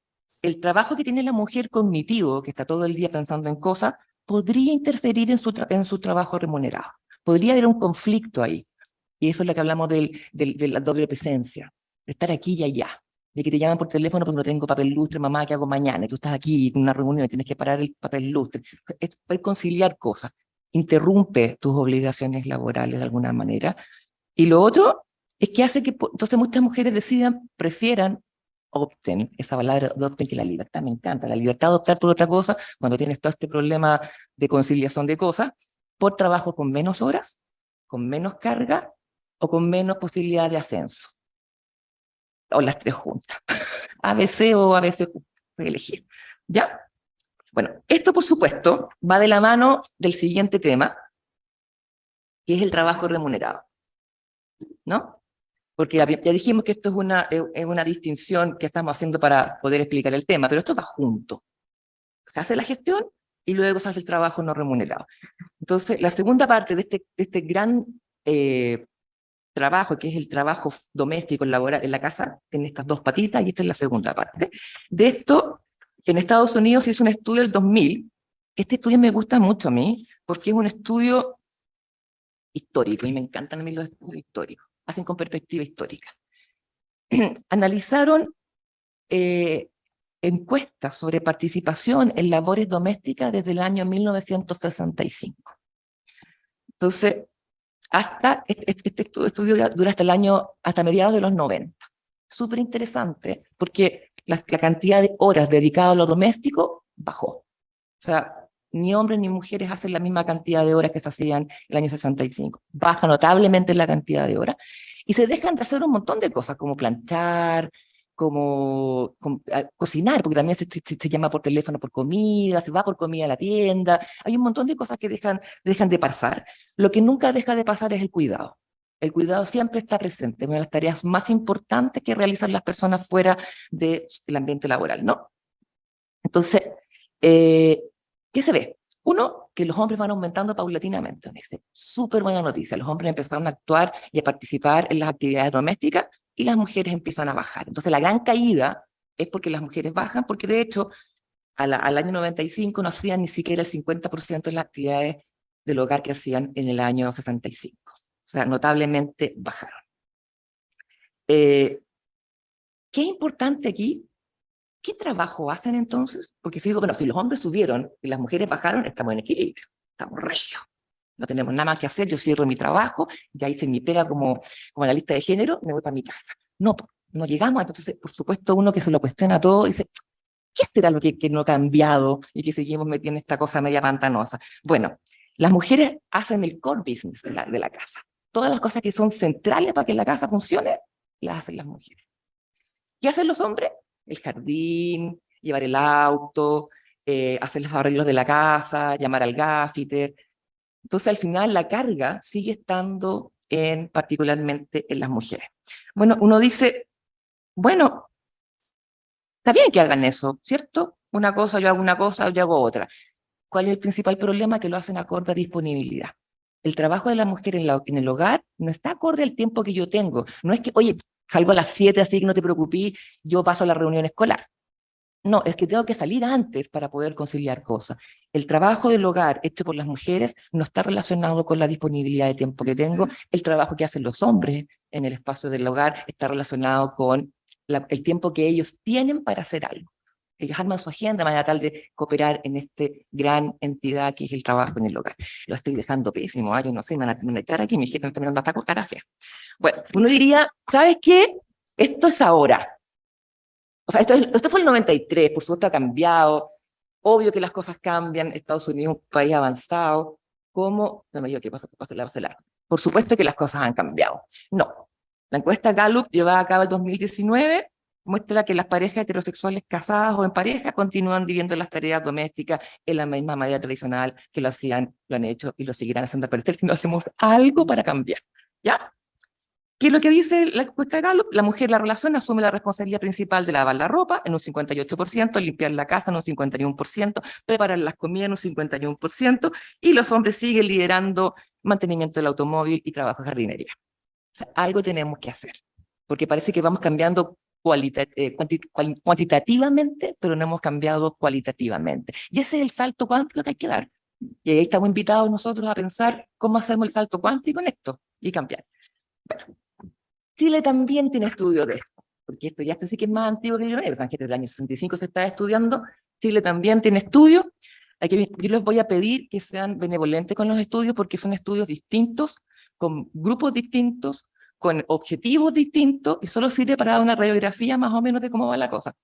el trabajo que tiene la mujer cognitivo, que está todo el día pensando en cosas, podría interferir en su, en su trabajo remunerado. Podría haber un conflicto ahí. Y eso es lo que hablamos del, de la doble presencia, de estar aquí y allá. De que te llaman por teléfono porque no tengo papel lustre, mamá, ¿qué hago mañana? Y tú estás aquí en una reunión y tienes que parar el papel lustre. Es conciliar cosas. Interrumpe tus obligaciones laborales de alguna manera. Y lo otro es que hace que entonces muchas mujeres decidan, prefieran opten, esa palabra de opten que la libertad me encanta, la libertad de optar por otra cosa, cuando tienes todo este problema de conciliación de cosas, por trabajo con menos horas, con menos carga o con menos posibilidad de ascenso. O las tres juntas. [laughs] ABC o ABC elegir. ¿Ya? Bueno, esto por supuesto va de la mano del siguiente tema, que es el trabajo remunerado. ¿No? Porque ya, dijimos que esto es una, es una distinción que estamos haciendo para poder explicar el tema, pero esto va junto. Se hace la gestión y luego se hace el trabajo no remunerado. Entonces, la segunda parte de este, este gran eh, trabajo, que es el trabajo doméstico, laboral en la casa, tiene estas dos patitas y esta es la segunda parte. De esto, en Estados Unidos se hizo un estudio del 2000. Este estudio me gusta mucho a mí, porque es un estudio histórico, y me encantan a mí los estudios históricos, hacen con perspectiva histórica. [clears throat] Analizaron eh, encuestas sobre participación en labores domésticas desde el año 1965. Entonces, hasta este, este- este estu- estudio dura hasta el año, hasta mediados de los 90. Súper interesante, porque la, la cantidad de horas dedicadas a lo doméstico bajó. O sea, ni hombres ni mujeres hacen la misma cantidad de horas que se hacían el año 65. Baja notablemente la cantidad de horas y se dejan de hacer un montón de cosas, como planchar, como, com- a- cocinar, porque también se, se- se llama por teléfono por comida, se va por comida a la tienda, hay un montón de cosas que dejan, de pasar. Lo que nunca deja de pasar es el cuidado. El cuidado siempre está presente, una de las tareas más importantes que realizan las personas fuera del ambiente laboral, ¿no? Entonces, eh, ¿qué se ve? Uno, que los hombres van aumentando paulatinamente. Súper buena noticia. Los hombres empezaron a actuar y a participar en las actividades domésticas y las mujeres empiezan a bajar. Entonces, la gran caída es porque las mujeres bajan, porque de hecho, al año 95 no hacían ni siquiera el 50% de las actividades del hogar que hacían en el año 65. O sea, notablemente bajaron. Eh, ¿Qué es importante aquí? ¿Qué trabajo hacen entonces? Porque si digo, bueno, si los hombres subieron y las mujeres bajaron, estamos en equilibrio, estamos regios. No tenemos nada más que hacer, yo cierro mi trabajo, ya hice mi pega como, como la lista de género, me voy para mi casa. No, no llegamos, entonces, por supuesto, uno que se lo cuestiona todo dice, ¿qué será lo que, no ha cambiado y que seguimos metiendo esta cosa media pantanosa? Bueno, las mujeres hacen el core business de la casa. Todas las cosas que son centrales para que la casa funcione, las hacen las mujeres. ¿Qué hacen los hombres? El jardín, llevar el auto, eh, hacer los arreglos de la casa, llamar al gaffiter. Entonces, al final, la carga sigue estando en, particularmente en las mujeres. Bueno, uno dice, bueno, está bien que hagan eso, ¿cierto? Una cosa, yo hago una cosa, yo hago otra. ¿Cuál es el principal problema? Que lo hacen acorde a disponibilidad. El trabajo de la mujer en, en el hogar no está acorde al tiempo que yo tengo. No es que, oye, salgo a las 7, así que no te preocupes, yo paso a la reunión escolar. No, es que tengo que salir antes para poder conciliar cosas. El trabajo del hogar hecho por las mujeres no está relacionado con la disponibilidad de tiempo que tengo. El trabajo que hacen los hombres en el espacio del hogar está relacionado con el tiempo que ellos tienen para hacer algo. Ellos arman su agenda de manera tal de cooperar en esta gran entidad que es el trabajo en el hogar. Lo estoy dejando pésimo, ¿ah? yo no sé, me van a, echar aquí, mi jefe me está mirando hasta con gracias. Bueno, uno diría, ¿sabes qué? Esto es ahora. O sea, esto, es- esto fue el 93, por supuesto ha cambiado. Obvio que las cosas cambian, Estados Unidos es un país avanzado. No me digo que pasa, pasa, la largo. Por supuesto que las cosas han cambiado. No. La encuesta Gallup llevada a cabo en 2019 muestra que las parejas heterosexuales casadas o en pareja continúan viviendo las tareas domésticas en la misma manera tradicional que lo hacían, lo han hecho y lo seguirán haciendo al parecer si no hacemos algo para cambiar. ¿Ya? ¿Qué es lo que dice la encuesta de Gallup? La mujer la relación asume la responsabilidad principal de lavar la ropa en un 58%, limpiar la casa en un 51%, preparar las comidas en un 51%, y los hombres siguen liderando mantenimiento del automóvil y trabajo de jardinería. O sea, algo tenemos que hacer, porque parece que vamos cambiando eh, cuanti- cuantitativamente, pero no hemos cambiado cualitativamente. Y ese es el salto cuántico que hay que dar. Y ahí estamos invitados nosotros a pensar cómo hacemos el salto cuántico en esto y cambiar. Bueno, Chile también tiene estudios de esto, porque esto ya sí que es más antiguo que el extranjero, desde el año 65 se está estudiando, Chile también tiene estudios, Aquí yo les voy a pedir que sean benevolentes con los estudios porque son estudios distintos, con grupos distintos, con objetivos distintos y solo sirve para dar una radiografía más o menos de cómo va la cosa.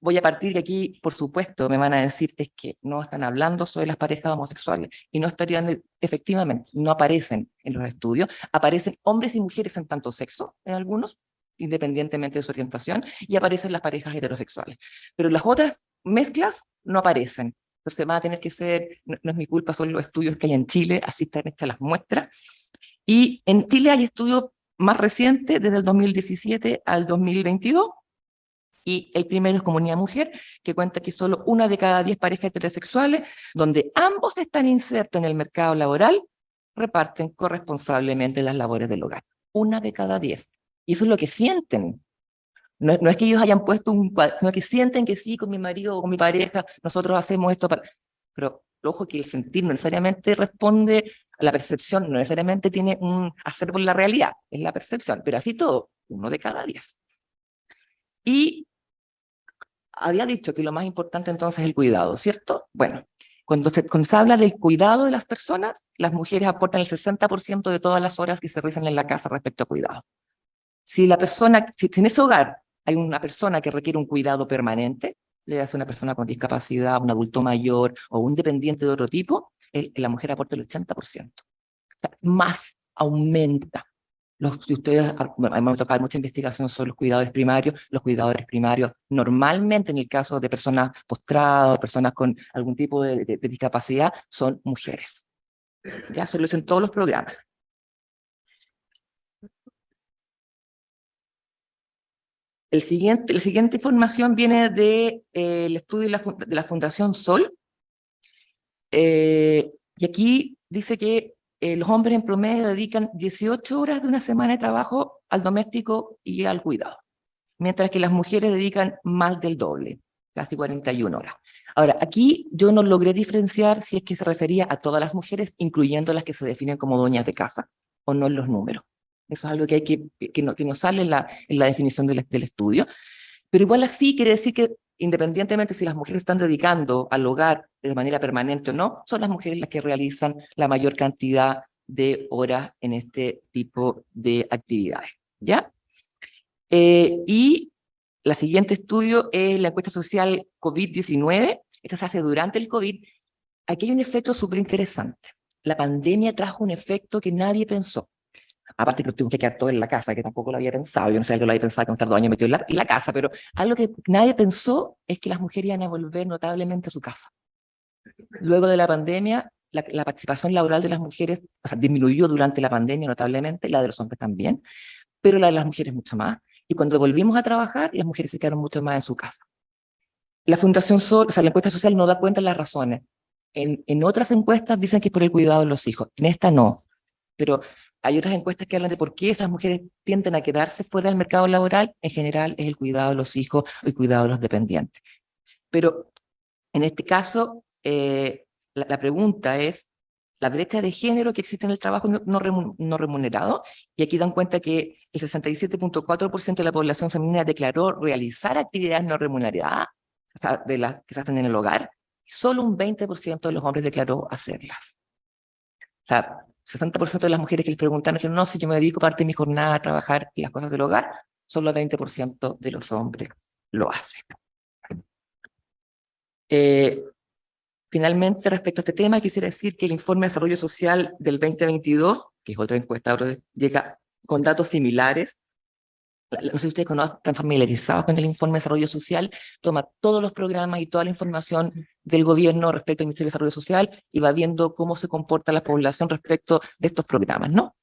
Voy a partir de aquí, por supuesto, me van a decir es que no están hablando sobre las parejas homosexuales y no estarían, efectivamente, no aparecen en los estudios, aparecen hombres y mujeres en tanto sexo, en algunos, independientemente de su orientación, y aparecen las parejas heterosexuales. Pero las otras mezclas no aparecen. Entonces van a tener que ser, no, no es mi culpa, son los estudios que hay en Chile, así están hechas las muestras. Y en Chile hay estudios más reciente, desde el 2017 al 2022, y el primero es Comunidad Mujer, que cuenta que solo una de cada diez parejas heterosexuales, donde ambos están insertos en el mercado laboral, reparten corresponsablemente las labores del hogar. Una de cada diez. Y eso es lo que sienten. No, no es que ellos hayan puesto un cuadro, sino que sienten que sí, con mi marido o con mi pareja, nosotros hacemos esto para... Pero, ojo, que el sentir no necesariamente responde la percepción, no necesariamente tiene un hacer con la realidad, es la percepción, pero así todo, uno de cada diez. Y había dicho que lo más importante entonces es el cuidado, ¿cierto? Bueno, cuando se, cuando se habla del cuidado de las personas, las mujeres aportan el 60% de todas las horas que se realizan en la casa respecto a cuidado. Si la persona, si en ese hogar hay una persona que requiere un cuidado permanente, le hace una persona con discapacidad, un adulto mayor o un dependiente de otro tipo, el, la mujer aporta el 80%. O sea, más aumenta. Los, si ustedes, hemos tocado mucha investigación sobre los cuidadores primarios, los cuidadores primarios normalmente en el caso de personas postradas, personas con algún tipo de, discapacidad, son mujeres. Ya se lo dicen todos los programas. El siguiente, la siguiente información viene del de, eh, estudio de la, Fundación Sol. Eh, y aquí dice que eh, los hombres en promedio dedican 18 horas de una semana de trabajo al doméstico y al cuidado, mientras que las mujeres dedican más del doble, casi 41 horas. Ahora, aquí yo no logré diferenciar si es que se refería a todas las mujeres, incluyendo las que se definen como dueñas de casa, o no en los números. Eso es algo que, hay que, que, no, que no sale en la, en la definición del, del estudio. Pero igual así quiere decir que independientemente si las mujeres están dedicando al hogar de manera permanente o no, son las mujeres las que realizan la mayor cantidad de horas en este tipo de actividades. ¿Ya? Eh, y la siguiente estudio es la encuesta social COVID-19. Esta se hace durante el COVID. Aquí hay un efecto súper interesante. La pandemia trajo un efecto que nadie pensó aparte que tuvimos que quedar todo en la casa, que tampoco lo había pensado, yo no sé, algo lo había pensado que estar dos años metido en la, en la casa, pero algo que nadie pensó es que las mujeres iban a volver notablemente a su casa. Luego de la pandemia, la, la, participación laboral de las mujeres o sea, disminuyó durante la pandemia notablemente, la de los hombres también, pero la de las mujeres mucho más. Y cuando volvimos a trabajar, las mujeres se quedaron mucho más en su casa. La Fundación Sol, o sea, la encuesta social no da cuenta de las razones. En, en otras encuestas dicen que es por el cuidado de los hijos, en esta no. Pero hay otras encuestas que hablan de por qué esas mujeres tienden a quedarse fuera del mercado laboral. En general es el cuidado de los hijos y el cuidado de los dependientes. Pero en este caso, eh, la, la, pregunta es la brecha de género que existe en el trabajo no remunerado. Y aquí dan cuenta que el 67.4% de la población femenina declaró realizar actividades no remuneradas, o sea, de las que se hacen en el hogar. Solo un 20% de los hombres declaró hacerlas. O sea, 60% de las mujeres que les preguntaron dijeron, no, si yo me dedico parte de mi jornada a trabajar en las cosas del hogar, solo el 20% de los hombres lo hacen. Eh, finalmente, respecto a este tema, quisiera decir que el informe de desarrollo social del 2022, que es otra encuesta, llega con datos similares no sé si ustedes conocen, están familiarizados con el informe de desarrollo social, toma todos los programas y toda la información del gobierno respecto al Ministerio de Desarrollo Social y va viendo cómo se comporta la población respecto de estos programas, ¿no?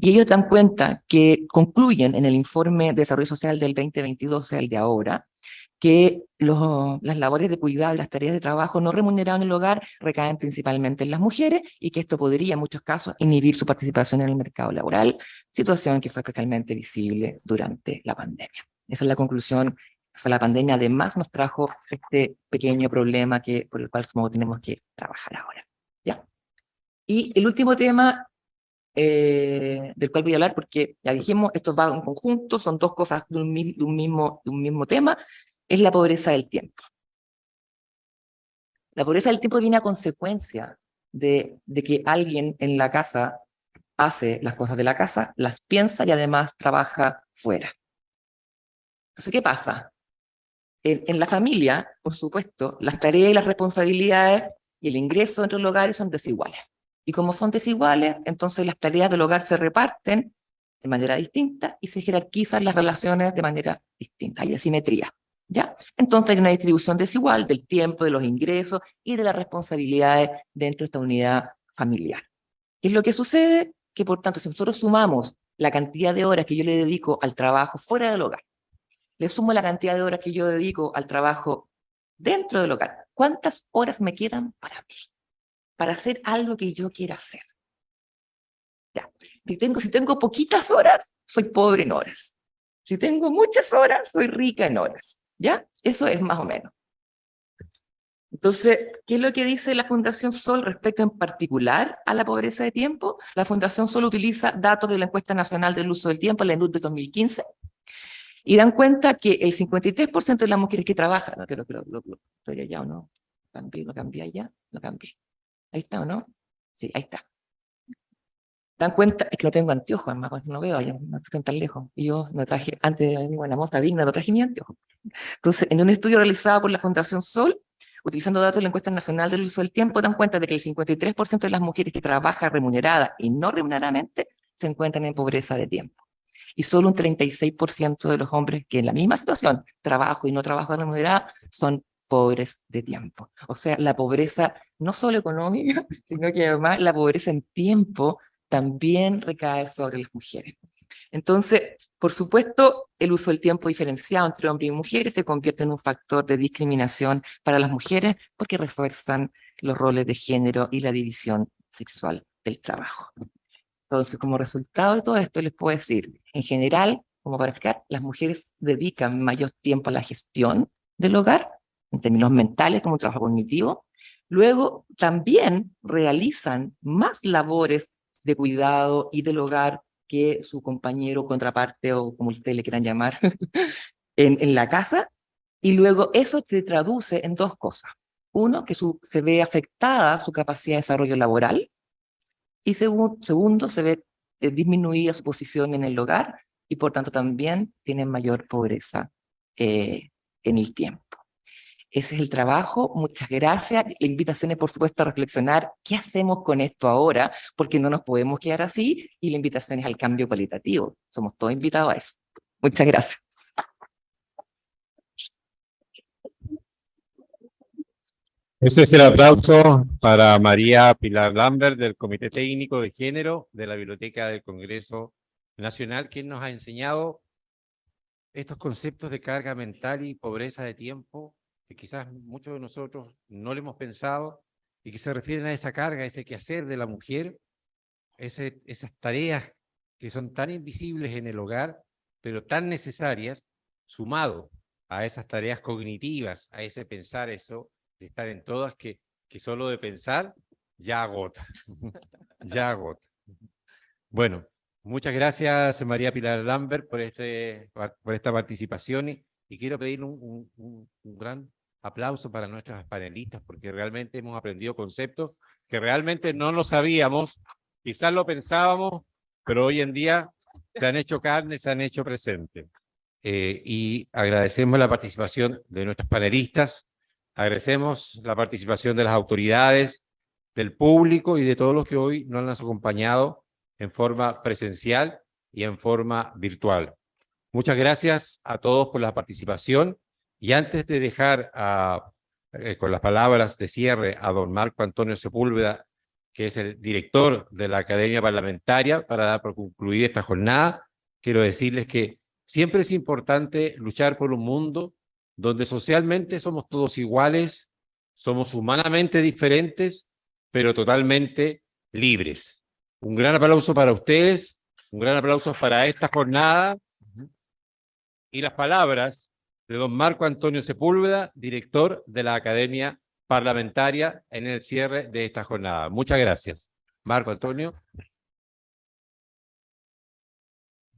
Y ellos dan cuenta que concluyen en el informe de desarrollo social del 2022, o sea, el de ahora, que los, las labores de cuidado las tareas de trabajo no remuneradas en el hogar recaen principalmente en las mujeres y que esto podría en muchos casos inhibir su participación en el mercado laboral, situación que fue especialmente visible durante la pandemia. Esa es la conclusión. O sea, la pandemia además nos trajo este pequeño problema que, por el cual tenemos que trabajar ahora. ¿ya? Y el último tema eh, del cual voy a hablar, porque ya dijimos, esto va en conjunto, son dos cosas de un, de un, mismo, de un mismo tema, es la pobreza del tiempo. La pobreza del tiempo viene a consecuencia de, que alguien en la casa hace las cosas de la casa, las piensa y además trabaja fuera. Entonces, ¿qué pasa? En, en la familia, por supuesto, las tareas y las responsabilidades y el ingreso entre los hogares son desiguales. Y como son desiguales, entonces las tareas del hogar se reparten de manera distinta y se jerarquizan las relaciones de manera distinta. Hay asimetría. ¿Ya? Entonces hay una distribución desigual del tiempo, de los ingresos y de las responsabilidades dentro de esta unidad familiar. ¿Qué es lo que sucede? Que por tanto, si nosotros sumamos la cantidad de horas que yo le dedico al trabajo fuera del hogar, le sumo la cantidad de horas que yo dedico al trabajo dentro del hogar, ¿cuántas horas me quedan para mí? Para hacer algo que yo quiera hacer. Ya. Si tengo, si tengo poquitas horas, soy pobre en horas. Si tengo muchas horas, soy rica en horas. ¿Ya? Eso es más o menos. Entonces, ¿qué es lo que dice la Fundación Sol respecto en particular a la pobreza de tiempo? La Fundación Sol utiliza datos de la encuesta nacional del uso del tiempo, la ENUD de 2015, y dan cuenta que el 53% de las mujeres que trabajan, no creo que lo, estoy allá o no, cambié, lo cambié allá, lo cambié. Ahí está o no? Sí, ahí está. Dan cuenta, es que no tengo anteojos, pues no veo allá, no estoy tan lejos. Y yo no traje, antes de una moza digna, no traje mi anteojo. Entonces, en un estudio realizado por la Fundación Sol, utilizando datos de la encuesta nacional del uso del tiempo, dan cuenta de que el 53% de las mujeres que trabajan remunerada y no remuneradamente se encuentran en pobreza de tiempo. Y solo un 36% de los hombres que en la misma situación, trabajo y no trabajo remunerada, son pobres de tiempo. O sea, la pobreza no solo económica, [laughs] sino que además la pobreza en tiempo también recae sobre las mujeres. Entonces, por supuesto, el uso del tiempo diferenciado entre hombres y mujeres se convierte en un factor de discriminación para las mujeres porque refuerzan los roles de género y la división sexual del trabajo. Entonces, como resultado de todo esto, les puedo decir, en general, como para explicar, las mujeres dedican mayor tiempo a la gestión del hogar, en términos mentales, como un trabajo cognitivo. Luego, también realizan más labores de cuidado y del hogar que su compañero, contraparte o como ustedes le quieran llamar, [laughs] en, en, la casa. Y luego eso se traduce en dos cosas. Uno, que su, se ve afectada su capacidad de desarrollo laboral. Y segundo, se ve eh, disminuida su posición en el hogar y por tanto también tienen mayor pobreza eh, en el tiempo. Ese es el trabajo, muchas gracias. La invitación es, por supuesto, a reflexionar qué hacemos con esto ahora, porque no nos podemos quedar así, y la invitación es al cambio cualitativo. Somos todos invitados a eso. Muchas gracias. Este es el aplauso para María Pilar Lambert del Comité Técnico de Género de la Biblioteca del Congreso Nacional, quien nos ha enseñado estos conceptos de carga mental y pobreza de tiempo que quizás muchos de nosotros no le hemos pensado y que se refieren a esa carga, ese quehacer de la mujer, ese, esas tareas que son tan invisibles en el hogar, pero tan necesarias, sumado a esas tareas cognitivas, a ese pensar eso, de estar en todas, que, que solo de pensar ya agota, [laughs] ya agota. Bueno, muchas gracias María Pilar Lambert por, este, por esta participación y, y quiero pedir un, un, un gran aplauso para nuestras panelistas, porque realmente hemos aprendido conceptos que realmente no lo sabíamos, quizás lo pensábamos, pero hoy en día se han hecho carne, se han hecho presente. Eh, y agradecemos la participación de nuestras panelistas, agradecemos la participación de las autoridades, del público y de todos los que hoy nos han acompañado en forma presencial y en forma virtual. Muchas gracias a todos por la participación. Y antes de dejar a, eh, con las palabras de cierre a don Marco Antonio Sepúlveda, que es el director de la Academia Parlamentaria, para dar por concluida esta jornada, quiero decirles que siempre es importante luchar por un mundo donde socialmente somos todos iguales, somos humanamente diferentes, pero totalmente libres. Un gran aplauso para ustedes, un gran aplauso para esta jornada. Y las palabras de don Marco Antonio Sepúlveda, director de la Academia Parlamentaria, en el cierre de esta jornada. Muchas gracias. Marco Antonio.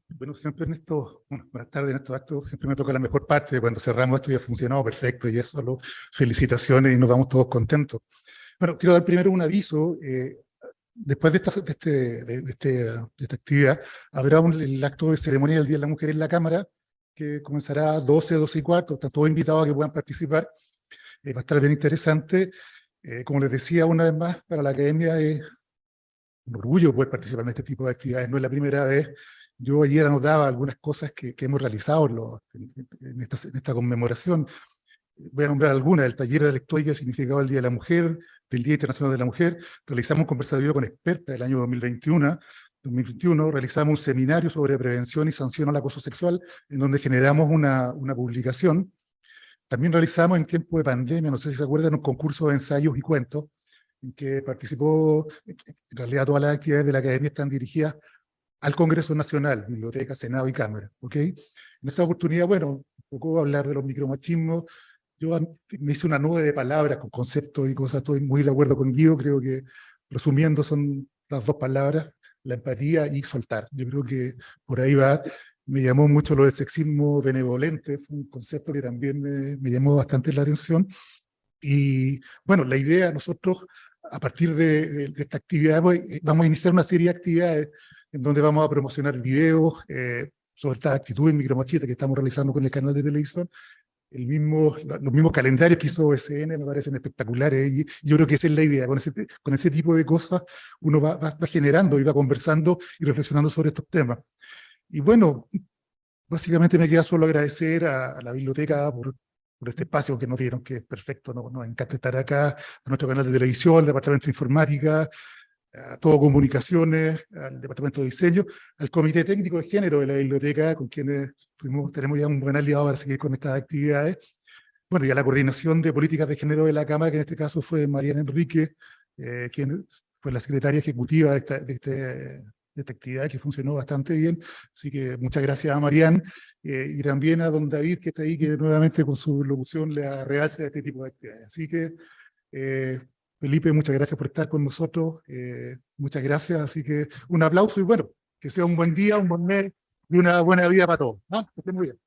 Bueno, siempre en estos, buenas tardes, en estos actos siempre me toca la mejor parte, cuando cerramos esto ya ha funcionado perfecto y eso, solo felicitaciones y nos vamos todos contentos. Bueno, quiero dar primero un aviso, eh, después de esta, este, de, este, de esta actividad, habrá un, el acto de ceremonia del Día de la Mujer en la Cámara, que comenzará a 12, 12 y cuarto, están todos invitados a que puedan participar, eh, va a estar bien interesante. Eh, como les decía una vez más, para la academia es un orgullo poder participar en este tipo de actividades, no es la primera vez. Yo ayer anotaba algunas cosas que, que hemos realizado en, lo, en, en, esta, en, esta, conmemoración. Voy a nombrar algunas, el taller de lectura significado el Día de la Mujer, del Día Internacional de la Mujer, realizamos un conversatorio con expertas del año 2021, 2021, realizamos un seminario sobre prevención y sanción al acoso sexual, en donde generamos una, una publicación. También realizamos en tiempo de pandemia, no sé si se acuerdan, un concurso de ensayos y cuentos, en que participó, en realidad todas las actividades de la academia están dirigidas al Congreso Nacional, Biblioteca, Senado y Cámara. ¿ok? En esta oportunidad, bueno, poco hablar de los micromachismos. Yo me hice una nube de palabras con conceptos y cosas, estoy muy de acuerdo con Guido, creo que resumiendo son las dos palabras, la empatía y soltar. Yo creo que por ahí va. Me llamó mucho lo del sexismo benevolente, fue un concepto que también me, me llamó bastante la atención. Y bueno, la idea, nosotros, a partir de, de, de esta actividad, pues, vamos a iniciar una serie de actividades en donde vamos a promocionar videos eh, sobre estas actitudes micromachistas que estamos realizando con el canal de televisión. El mismo, los mismos calendarios que hizo SN me parecen espectaculares y yo creo que esa es la idea. Con ese, con ese tipo de cosas uno va, va, va generando y va conversando y reflexionando sobre estos temas. Y bueno, básicamente me queda solo agradecer a, a la biblioteca por, por este espacio que nos dieron, que es perfecto, nos, nos encanta estar acá, a nuestro canal de televisión, al departamento de informática, a todo comunicaciones, al departamento de diseño, al comité técnico de género de la biblioteca, con quienes tuvimos, tenemos ya un buen aliado para seguir con estas actividades, bueno, y a la coordinación de políticas de género de la Cámara, que en este caso fue Mariana Enrique, eh, quien fue la secretaria ejecutiva de esta, de, este, de esta actividad, que funcionó bastante bien, así que muchas gracias a Marian, eh, y también a don David, que está ahí, que nuevamente con su locución le realce a este tipo de actividades. Así que, eh, Felipe, muchas gracias por estar con nosotros, eh, muchas gracias, así que un aplauso y bueno, que sea un buen día, un buen mes y una buena vida para todos. Que estén muy bien.